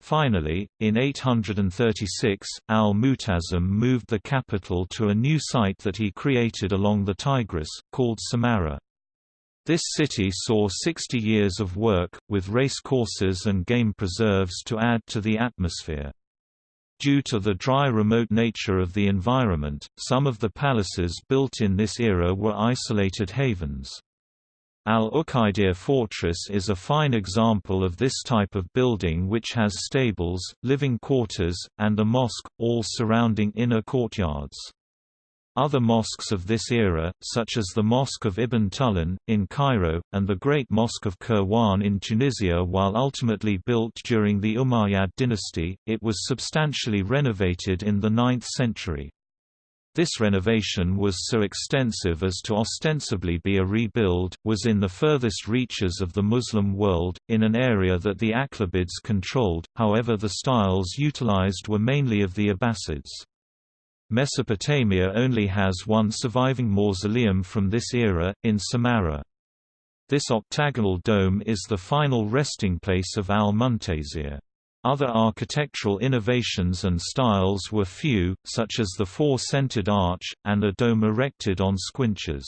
Finally, in 836, al-Mu'tasim moved the capital to a new site that he created along the Tigris, called Samarra. This city saw 60 years of work, with race courses and game preserves to add to the atmosphere. Due to the dry remote nature of the environment, some of the palaces built in this era were isolated havens. Al-Uqaydir fortress is a fine example of this type of building which has stables, living quarters, and a mosque, all surrounding inner courtyards. Other mosques of this era, such as the Mosque of Ibn Tulun, in Cairo, and the Great Mosque of Kairouan in Tunisia while ultimately built during the Umayyad dynasty, it was substantially renovated in the 9th century. This renovation was so extensive as to ostensibly be a rebuild, was in the furthest reaches of the Muslim world, in an area that the Aghlabids controlled, however the styles utilized were mainly of the Abbasids. Mesopotamia only has one surviving mausoleum from this era, in Samarra. This octagonal dome is the final resting place of al-Muntasir. Other architectural innovations and styles were few, such as the four-centered arch, and a dome erected on squinches.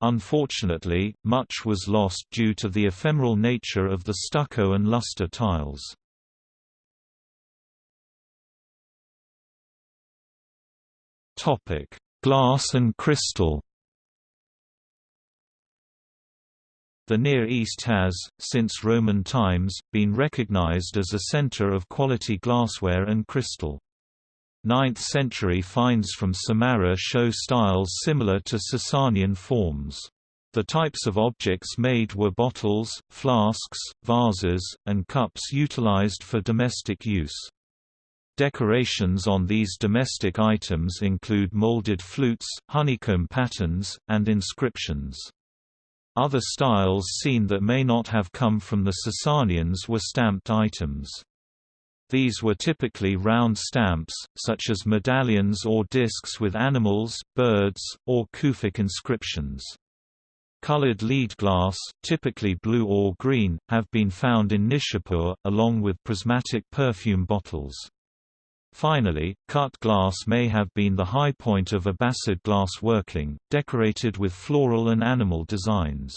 Unfortunately, much was lost due to the ephemeral nature of the stucco and luster tiles. Topic: Glass and crystal. The Near East has, since Roman times, been recognized as a center of quality glassware and crystal. 9th-century finds from Samarra show styles similar to Sasanian forms. The types of objects made were bottles, flasks, vases, and cups utilized for domestic use. Decorations on these domestic items include molded flutes, honeycomb patterns, and inscriptions. Other styles seen that may not have come from the Sasanians were stamped items. These were typically round stamps, such as medallions or discs with animals, birds, or Kufic inscriptions. Colored lead glass, typically blue or green, have been found in Nishapur, along with prismatic perfume bottles. Finally, cut glass may have been the high point of Abbasid glass working, decorated with floral and animal designs.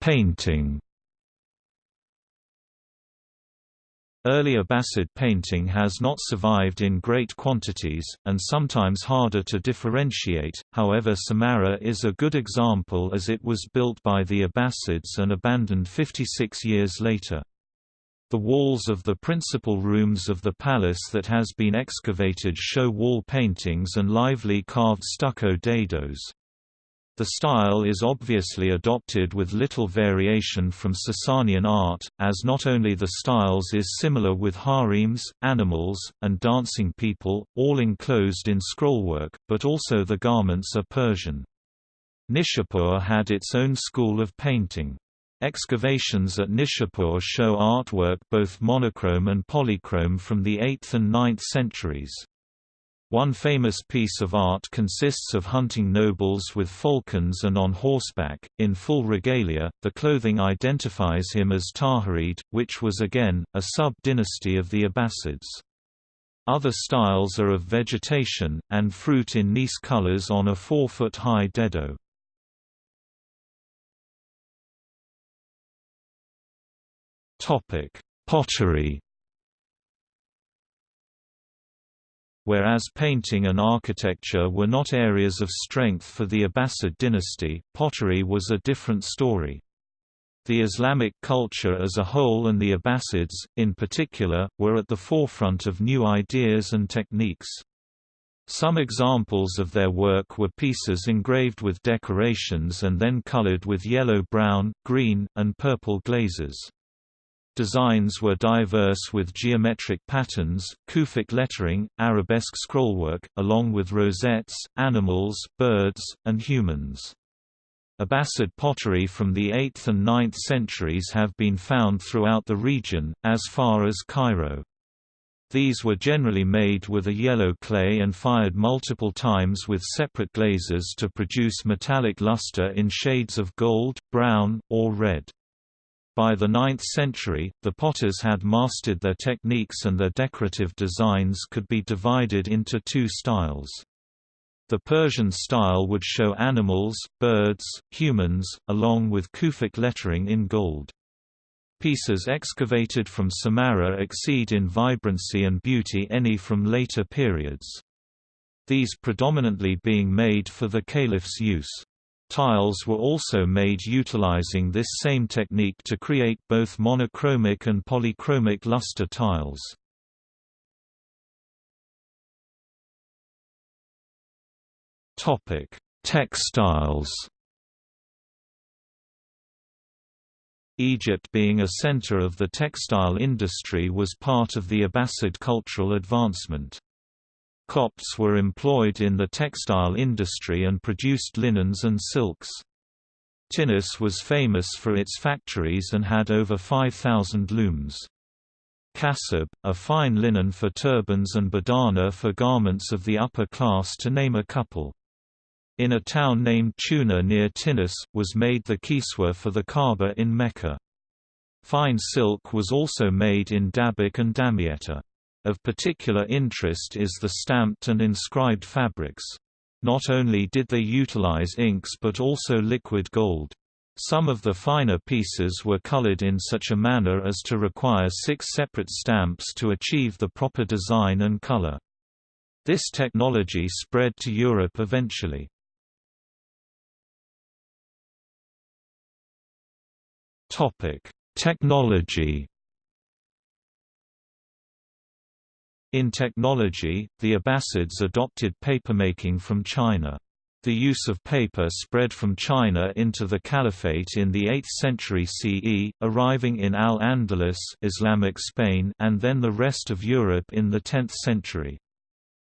Painting Early Abbasid painting has not survived in great quantities, and sometimes harder to differentiate, however Samarra is a good example as it was built by the Abbasids and abandoned 56 years later. The walls of the principal rooms of the palace that has been excavated show wall paintings and lively carved stucco dados. The style is obviously adopted with little variation from Sasanian art, as not only the styles is similar with harems, animals, and dancing people, all enclosed in scrollwork, but also the garments are Persian. Nishapur had its own school of painting. Excavations at Nishapur show artwork both monochrome and polychrome from the 8th and 9th centuries. One famous piece of art consists of hunting nobles with falcons and on horseback, in full regalia. The clothing identifies him as Tahirid, which was again, a sub-dynasty of the Abbasids. Other styles are of vegetation, and fruit in nice colors on a four-foot-high dado. Pottery Whereas painting and architecture were not areas of strength for the Abbasid dynasty, pottery was a different story. The Islamic culture as a whole and the Abbasids, in particular, were at the forefront of new ideas and techniques. Some examples of their work were pieces engraved with decorations and then colored with yellow brown, green, and purple glazes. Designs were diverse with geometric patterns, Kufic lettering, arabesque scrollwork, along with rosettes, animals, birds, and humans. Abbasid pottery from the 8th and 9th centuries have been found throughout the region, as far as Cairo. These were generally made with a yellow clay and fired multiple times with separate glazes to produce metallic luster in shades of gold, brown, or red. By the 9th century, the potters had mastered their techniques and their decorative designs could be divided into two styles. The Persian style would show animals, birds, humans, along with Kufic lettering in gold. Pieces excavated from Samarra exceed in vibrancy and beauty any from later periods. These predominantly being made for the caliph's use. Tiles were also made utilizing this same technique to create both monochromic and polychromic luster tiles. Topic: Textiles Egypt being a center of the textile industry was part of the Abbasid cultural advancement. Copts were employed in the textile industry and produced linens and silks. Tinis was famous for its factories and had over 5,000 looms. Kasab, a fine linen for turbans and badana for garments of the upper class to name a couple. In a town named Tuna near Tinis, was made the kiswa for the Kaaba in Mecca. Fine silk was also made in Dabiq and Damietta. Of particular interest is the stamped and inscribed fabrics. Not only did they utilize inks but also liquid gold. Some of the finer pieces were colored in such a manner as to require six separate stamps to achieve the proper design and color. This technology spread to Europe eventually. Topic: Technology. In technology, the Abbasids adopted papermaking from China. The use of paper spread from China into the Caliphate in the 8th century CE, arriving in Al-Andalus Islamic Spain and then the rest of Europe in the 10th century.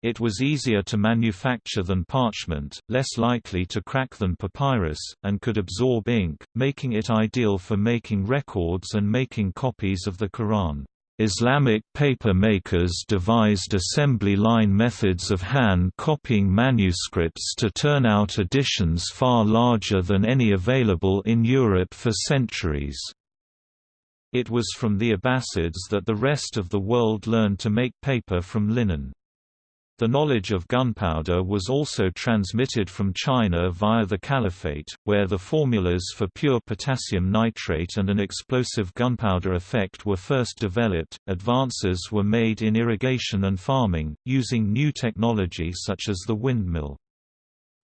It was easier to manufacture than parchment, less likely to crack than papyrus, and could absorb ink, making it ideal for making records and making copies of the Quran. Islamic paper makers devised assembly line methods of hand copying manuscripts to turn out editions far larger than any available in Europe for centuries. It was from the Abbasids that the rest of the world learned to make paper from linen. The knowledge of gunpowder was also transmitted from China via the Caliphate, where the formulas for pure potassium nitrate and an explosive gunpowder effect were first developed. Advances were made in irrigation and farming, using new technology such as the windmill.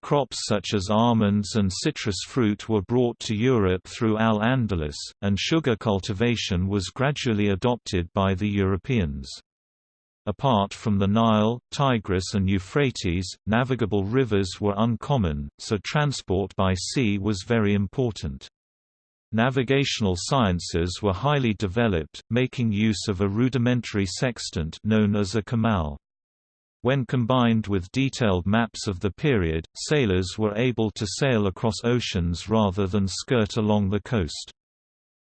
Crops such as almonds and citrus fruit were brought to Europe through Al-Andalus, and sugar cultivation was gradually adopted by the Europeans. Apart from the Nile, Tigris and Euphrates, navigable rivers were uncommon, so transport by sea was very important. Navigational sciences were highly developed, making use of a rudimentary sextant known as a kamal. When combined with detailed maps of the period, sailors were able to sail across oceans rather than skirt along the coast.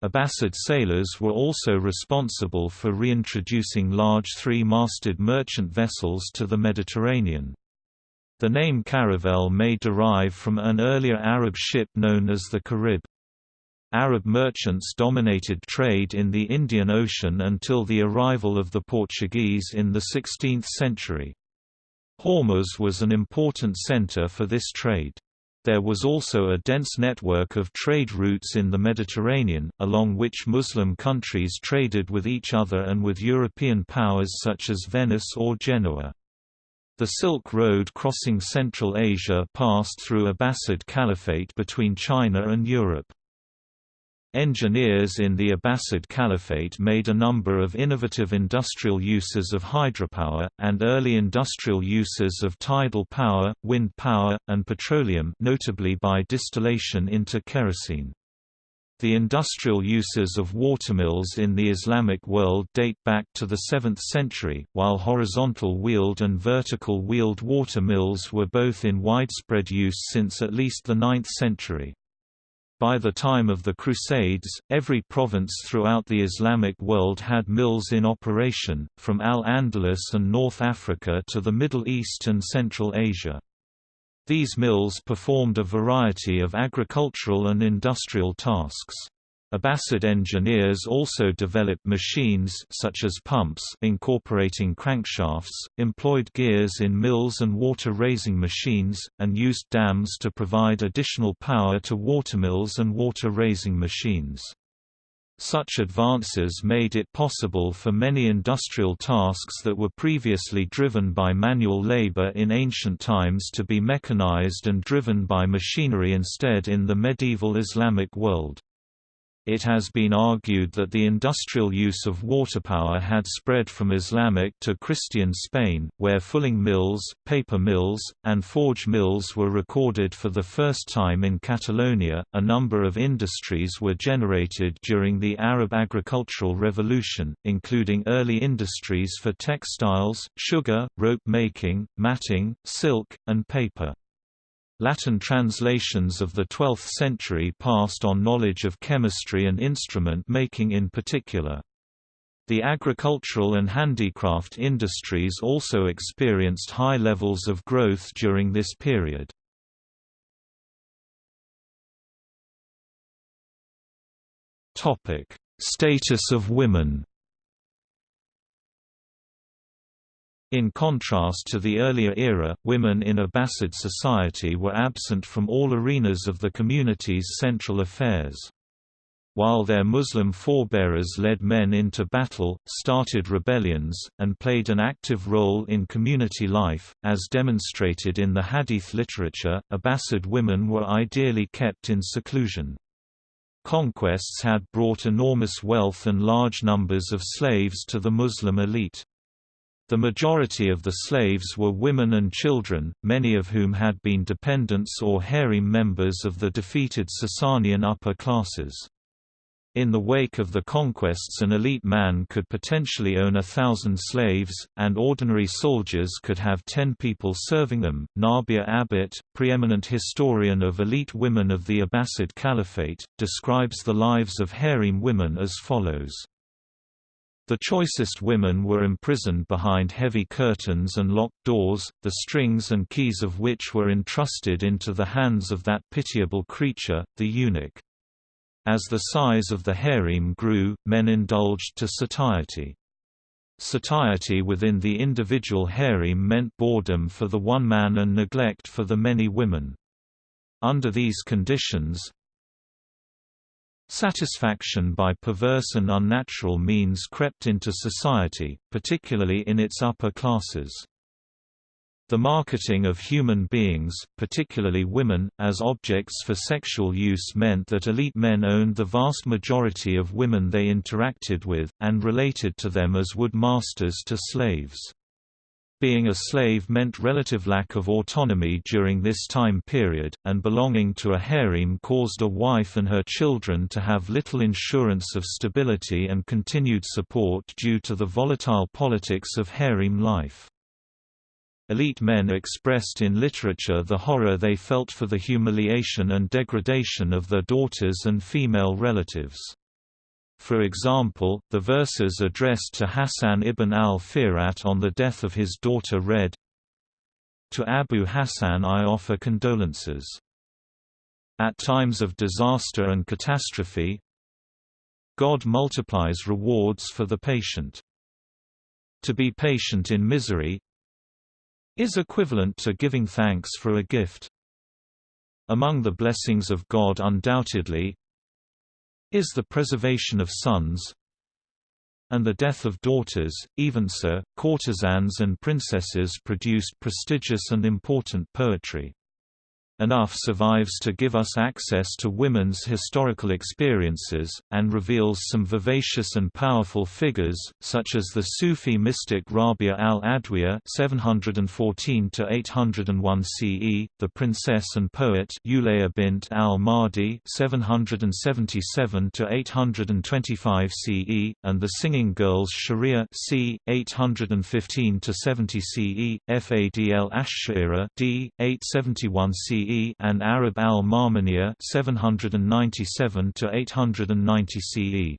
Abbasid sailors were also responsible for reintroducing large three-masted merchant vessels to the Mediterranean. The name caravel may derive from an earlier Arab ship known as the qarib. Arab merchants dominated trade in the Indian Ocean until the arrival of the Portuguese in the 16th century. Hormuz was an important center for this trade. There was also a dense network of trade routes in the Mediterranean, along which Muslim countries traded with each other and with European powers such as Venice or Genoa. The Silk Road crossing Central Asia passed through Abbasid Caliphate between China and Europe. Engineers in the Abbasid Caliphate made a number of innovative industrial uses of hydropower, and early industrial uses of tidal power, wind power, and petroleum notably by distillation into kerosene. The industrial uses of watermills in the Islamic world date back to the 7th century, while horizontal-wheeled and vertical-wheeled watermills were both in widespread use since at least the 9th century. By the time of the Crusades, every province throughout the Islamic world had mills in operation, from Al-Andalus and North Africa to the Middle East and Central Asia. These mills performed a variety of agricultural and industrial tasks. Abbasid engineers also developed machines such as pumps incorporating crankshafts, employed gears in mills and water-raising machines, and used dams to provide additional power to watermills and water-raising machines. Such advances made it possible for many industrial tasks that were previously driven by manual labor in ancient times to be mechanized and driven by machinery instead in the medieval Islamic world. It has been argued that the industrial use of water power had spread from Islamic to Christian Spain, where fulling mills, paper mills, and forge mills were recorded for the first time in Catalonia. A number of industries were generated during the Arab agricultural revolution, including early industries for textiles, sugar, rope making, matting, silk, and paper. Latin translations of the 12th century passed on knowledge of chemistry and instrument making in particular. The agricultural and handicraft industries also experienced high levels of growth during this period. Status of women In contrast to the earlier era, women in Abbasid society were absent from all arenas of the community's central affairs. While their Muslim forebearers led men into battle, started rebellions, and played an active role in community life, as demonstrated in the Hadith literature, Abbasid women were ideally kept in seclusion. Conquests had brought enormous wealth and large numbers of slaves to the Muslim elite. The majority of the slaves were women and children, many of whom had been dependents or harem members of the defeated Sasanian upper classes. In the wake of the conquests an elite man could potentially own a thousand slaves, and ordinary soldiers could have ten people serving them. Nabia Abbott, preeminent historian of elite women of the Abbasid Caliphate, describes the lives of harem women as follows. The choicest women were imprisoned behind heavy curtains and locked doors, the strings and keys of which were entrusted into the hands of that pitiable creature, the eunuch. As the size of the harem grew, men indulged to satiety. Satiety within the individual harem meant boredom for the one man and neglect for the many women. Under these conditions, Satisfaction by perverse and unnatural means crept into society, particularly in its upper classes. The marketing of human beings, particularly women, as objects for sexual use meant that elite men owned the vast majority of women they interacted with, and related to them as would masters to slaves. Being a slave meant relative lack of autonomy during this time period, and belonging to a harem caused a wife and her children to have little insurance of stability and continued support due to the volatile politics of harem life. Elite men expressed in literature the horror they felt for the humiliation and degradation of their daughters and female relatives. For example, the verses addressed to Hassan ibn al-Firat on the death of his daughter read, To Abu Hassan I offer condolences. At times of disaster and catastrophe, God multiplies rewards for the patient. To be patient in misery is equivalent to giving thanks for a gift. Among the blessings of God undoubtedly is the preservation of sons and the death of daughters, even so, courtesans and princesses produced prestigious and important poetry. Enough survives to give us access to women's historical experiences, and reveals some vivacious and powerful figures, such as the Sufi mystic Rabia al-Adwiya (714–801 CE), the princess and poet Ulaya bint al-Mahdi (777–825 CE), and the singing girls Sharia c. 815–70 CE, Fadl Ash'ira d. 871 CE and Arab al-Marmaniya 797 to 890 CE.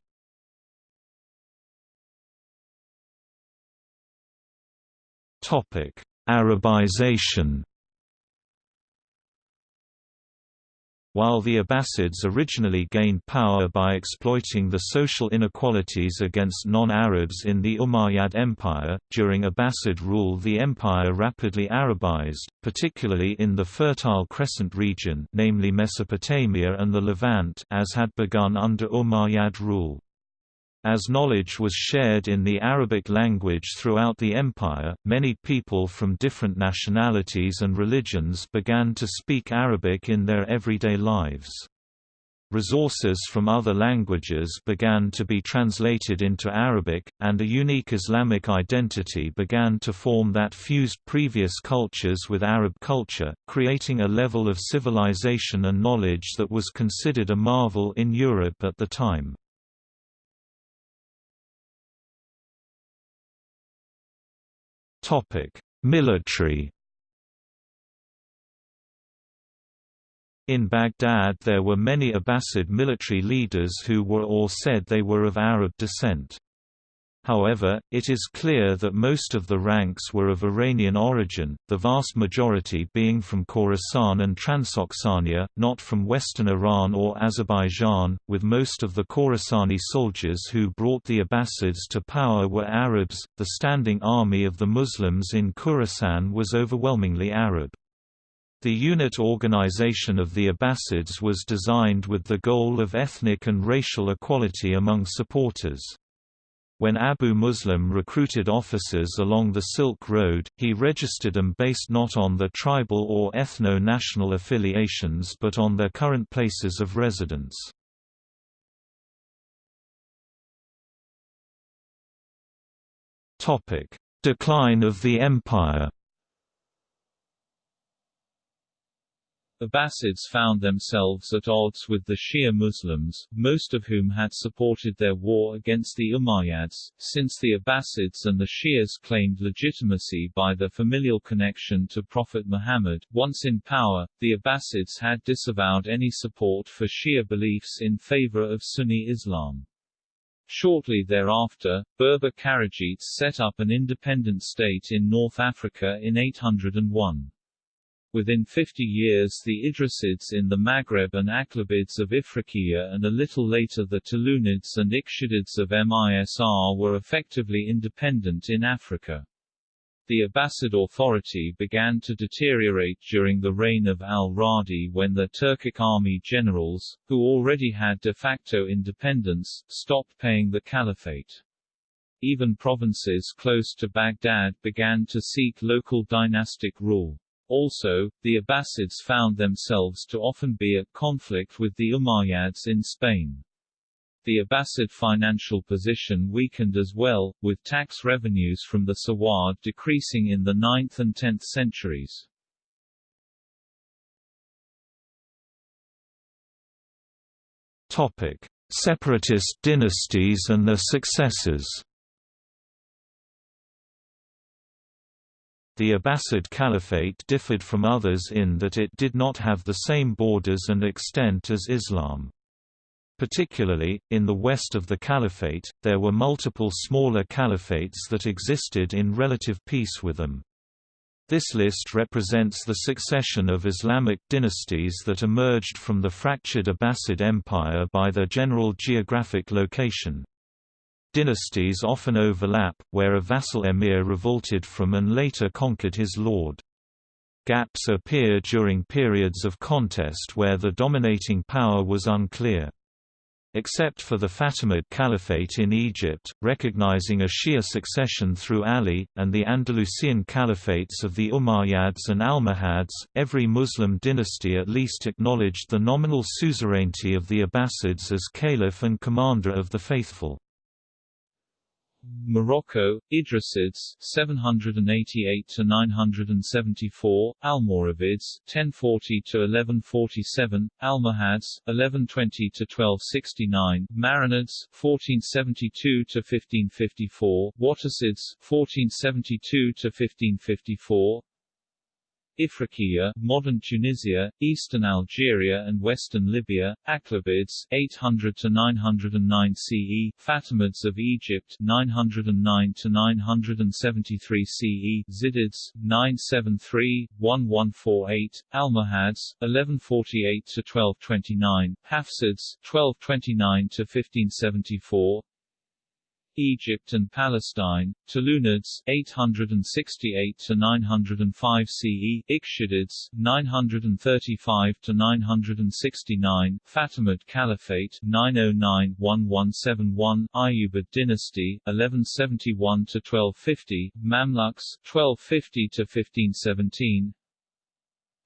Topic: Arabization While the Abbasids originally gained power by exploiting the social inequalities against non-Arabs in the Umayyad Empire, during Abbasid rule the empire rapidly Arabized, particularly in the Fertile Crescent region namely Mesopotamia and the Levant as had begun under Umayyad rule. As knowledge was shared in the Arabic language throughout the empire, many people from different nationalities and religions began to speak Arabic in their everyday lives. Resources from other languages began to be translated into Arabic, and a unique Islamic identity began to form that fused previous cultures with Arab culture, creating a level of civilization and knowledge that was considered a marvel in Europe at the time. Topic: Military. In Baghdad there were many Abbasid military leaders who were or said they were of Arab descent. However, it is clear that most of the ranks were of Iranian origin, the vast majority being from Khorasan and Transoxania, not from western Iran or Azerbaijan, with most of the Khorasani soldiers who brought the Abbasids to power were Arabs. The standing army of the Muslims in Khorasan was overwhelmingly Arab. The unit organization of the Abbasids was designed with the goal of ethnic and racial equality among supporters. When Abu Muslim recruited officers along the Silk Road, he registered them based not on their tribal or ethno-national affiliations but on their current places of residence. Decline of the empire Abbasids found themselves at odds with the Shia Muslims, most of whom had supported their war against the Umayyads, since the Abbasids and the Shias claimed legitimacy by their familial connection to Prophet Muhammad. Once in power, the Abbasids had disavowed any support for Shia beliefs in favor of Sunni Islam. Shortly thereafter, Berber Kharijites set up an independent state in North Africa in 801. Within 50 years the Idrisids in the Maghreb and Aghlabids of Ifriqiya and a little later the Tulunids and Ikhshidids of Misr were effectively independent in Africa. The Abbasid authority began to deteriorate during the reign of al-Radi when the Turkic army generals, who already had de facto independence, stopped paying the caliphate. Even provinces close to Baghdad began to seek local dynastic rule. Also, the Abbasids found themselves to often be at conflict with the Umayyads in Spain. The Abbasid financial position weakened as well, with tax revenues from the Sawad decreasing in the 9th and 10th centuries. Topic: Separatist dynasties and their successors. The Abbasid Caliphate differed from others in that it did not have the same borders and extent as Islam. Particularly, in the west of the Caliphate, there were multiple smaller caliphates that existed in relative peace with them. This list represents the succession of Islamic dynasties that emerged from the fractured Abbasid Empire by their general geographic location. Dynasties often overlap, where a vassal emir revolted from and later conquered his lord. Gaps appear during periods of contest where the dominating power was unclear. Except for the Fatimid Caliphate in Egypt, recognizing a Shia succession through Ali, and the Andalusian caliphates of the Umayyads and Almohads, every Muslim dynasty at least acknowledged the nominal suzerainty of the Abbasids as caliph and commander of the faithful. Morocco, Idrisids 788 to 974, Almoravids 1040 to 1147, Almohads 1120 to 1269, Marinids 1472 to 1554, Wattasids 1472 to 1554, Ifriqiya, modern Tunisia, eastern Algeria and western Libya, Aghlabids 800 to 909 CE, Fatimids of Egypt 909 to 973 CE, Zirids 973 1148, Almohads 1148 to 1229, Hafsids 1229 to 1574, Egypt and Palestine, Tulunids 868 to 905 CE, Ikhshidids 935 to 969, Fatimid Caliphate 909-1171, Ayyubid dynasty 1171 to 1250, Mamluks 1250 to 1517,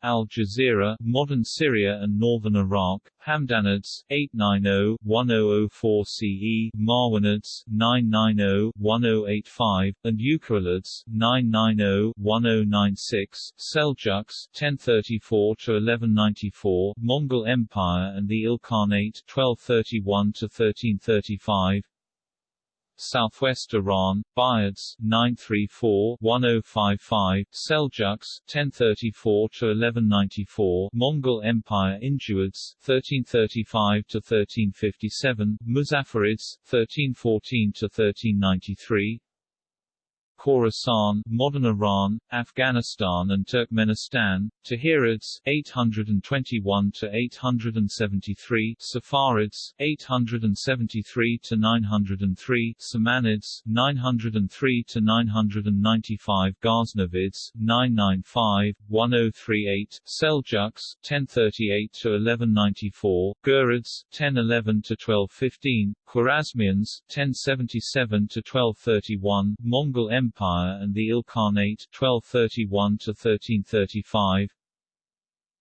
Al Jazira, modern Syria and northern Iraq, Hamdanids 890-1004 CE, Marwanids 990-1085, and Uqaylids 990-1096, Seljuks 1034-1194, Mongol Empire and the Ilkhanate 1231-1335, Southwest Iran, Buyids 934-1055, Seljuks 1034-1194, Mongol Empire Injuids 1335-1357, Muzaffarids 1314-1393, Khorasan, modern Iran, Afghanistan and Turkmenistan, Tahirids 821 to 873, Saffarids 873 to 903, Samanids 903 to 995, Ghaznavids 995 1038, Seljuks 1038 to 1194, Ghurids 1011 to 1215, Khwarezmians 1077 to 1231, Mongol Empire and the Ilkhanate 1231-1335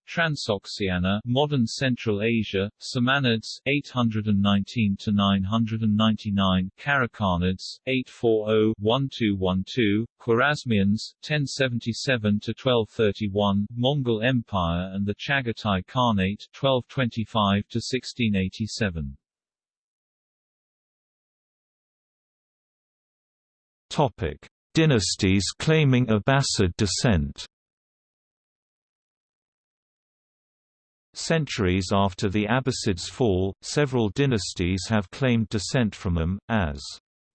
Transoxiana, modern Central Asia, Samanids 819 to 999, Karakhanids 840-1212, Khwarezmians 1077 to 1231, Mongol Empire and the Chagatai Khanate 1225 to 1687. Topic: Dynasties claiming Abbasid descent. Centuries after the Abbasids' fall, several dynasties have claimed descent from them, as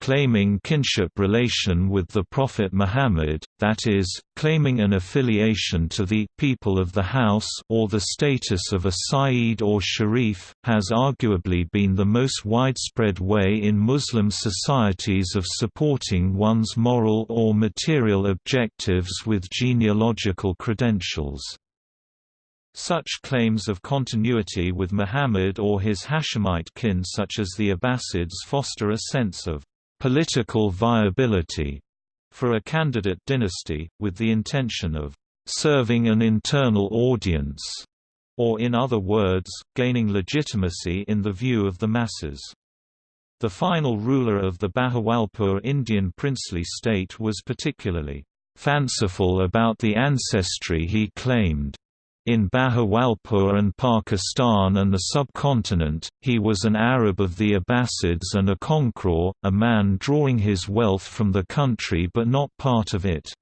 claiming kinship relation with the Prophet Muhammad, that is, claiming an affiliation to the people of the house or the status of a Sayyid or Sharif, has arguably been the most widespread way in Muslim societies of supporting one's moral or material objectives with genealogical credentials. Such claims of continuity with Muhammad or his Hashemite kin such as the Abbasids foster a sense of political viability for a candidate dynasty, with the intention of serving an internal audience, or in other words, gaining legitimacy in the view of the masses. The final ruler of the Bahawalpur Indian princely state was particularly fanciful about the ancestry he claimed. In Bahawalpur and Pakistan and the subcontinent, he was an Arab of the Abbasids and a conqueror, a man drawing his wealth from the country but not part of it.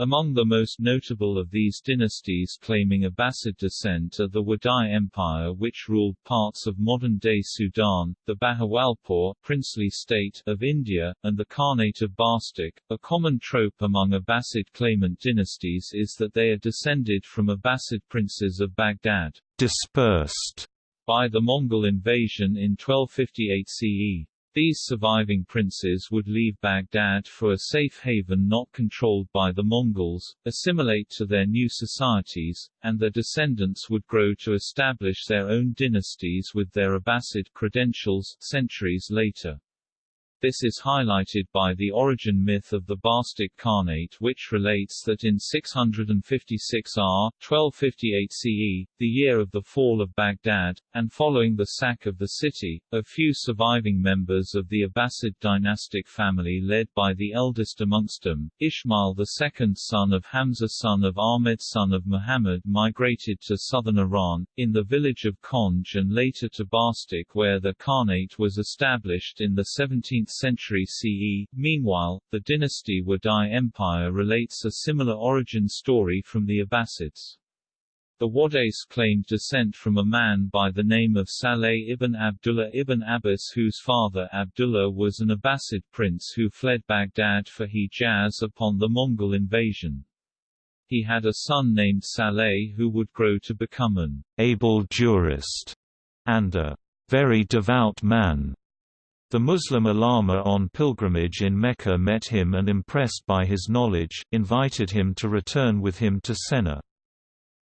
Among the most notable of these dynasties claiming Abbasid descent are the Wadai Empire which ruled parts of modern-day Sudan, the Bahawalpur princely state of India, and the Khanate of Bastak. A common trope among Abbasid claimant dynasties is that they are descended from Abbasid princes of Baghdad, dispersed by the Mongol invasion in 1258 CE. These surviving princes would leave Baghdad for a safe haven not controlled by the Mongols, assimilate to their new societies, and their descendants would grow to establish their own dynasties with their Abbasid credentials, centuries later. This is highlighted by the origin myth of the Bastak Khanate which relates that in 656 R. 1258 CE, the year of the fall of Baghdad, and following the sack of the city, a few surviving members of the Abbasid dynastic family led by the eldest amongst them, the second son of Hamza son of Ahmed son of Muhammad migrated to southern Iran, in the village of Khonj and later to Bastak where the Khanate was established in the 17th 17th century CE. Meanwhile, the dynasty Wadai Empire relates a similar origin story from the Abbasids. The Wadais claimed descent from a man by the name of Saleh ibn Abdullah ibn Abbas whose father Abdullah was an Abbasid prince who fled Baghdad for Hijaz upon the Mongol invasion. He had a son named Saleh who would grow to become an able jurist and a very devout man. The Muslim ulama on pilgrimage in Mecca met him and impressed by his knowledge, invited him to return with him to Sennar.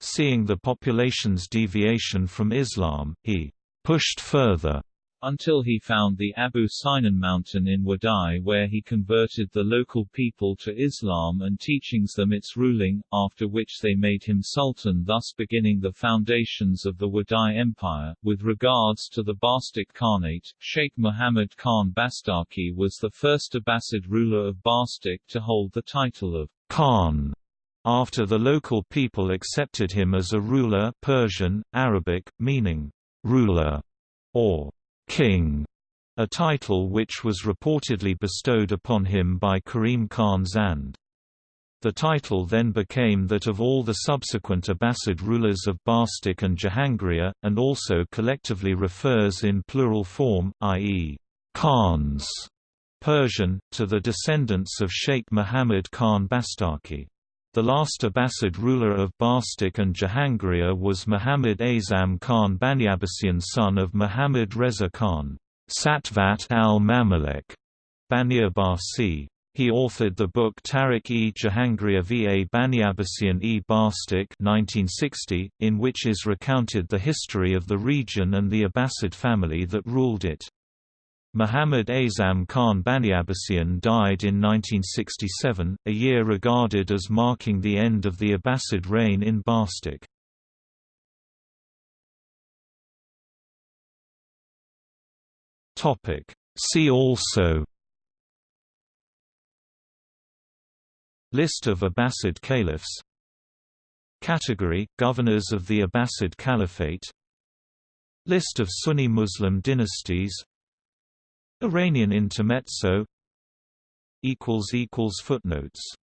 Seeing the population's deviation from Islam, he pushed further until he found the Abu Sinan mountain in Wadai where he converted the local people to Islam and teachings them its ruling, after which they made him sultan thus beginning the foundations of the Wadai Empire. With regards to the Bastak Khanate, Sheikh Muhammad Khan Bastaki was the first Abbasid ruler of Bastak to hold the title of Khan after the local people accepted him as a ruler Persian, Arabic, meaning ruler, or king, a title which was reportedly bestowed upon him by Karim Khan Zand. The title then became that of all the subsequent Abbasid rulers of Bastak and Jahangir, and also collectively refers in plural form, i.e., Khans, Persian, to the descendants of Sheikh Muhammad Khan Bastaki. The last Abbasid ruler of Bastak and Jahangir was Muhammad Azam Khan Baniabbasian son of Muhammad Reza Khan Satvat al-Mamalik, Bani Abbasi. He authored the book Tariq-e Jahangir va Baniabbasian-e Bastak 1960, in which is recounted the history of the region and the Abbasid family that ruled it. Muhammad Azam Khan Baniabbasian died in 1967, a year regarded as marking the end of the Abbasid reign in Bastak. See also List of Abbasid caliphs Category – Governors of the Abbasid Caliphate List of Sunni Muslim dynasties Iranian intermezzo Footnotes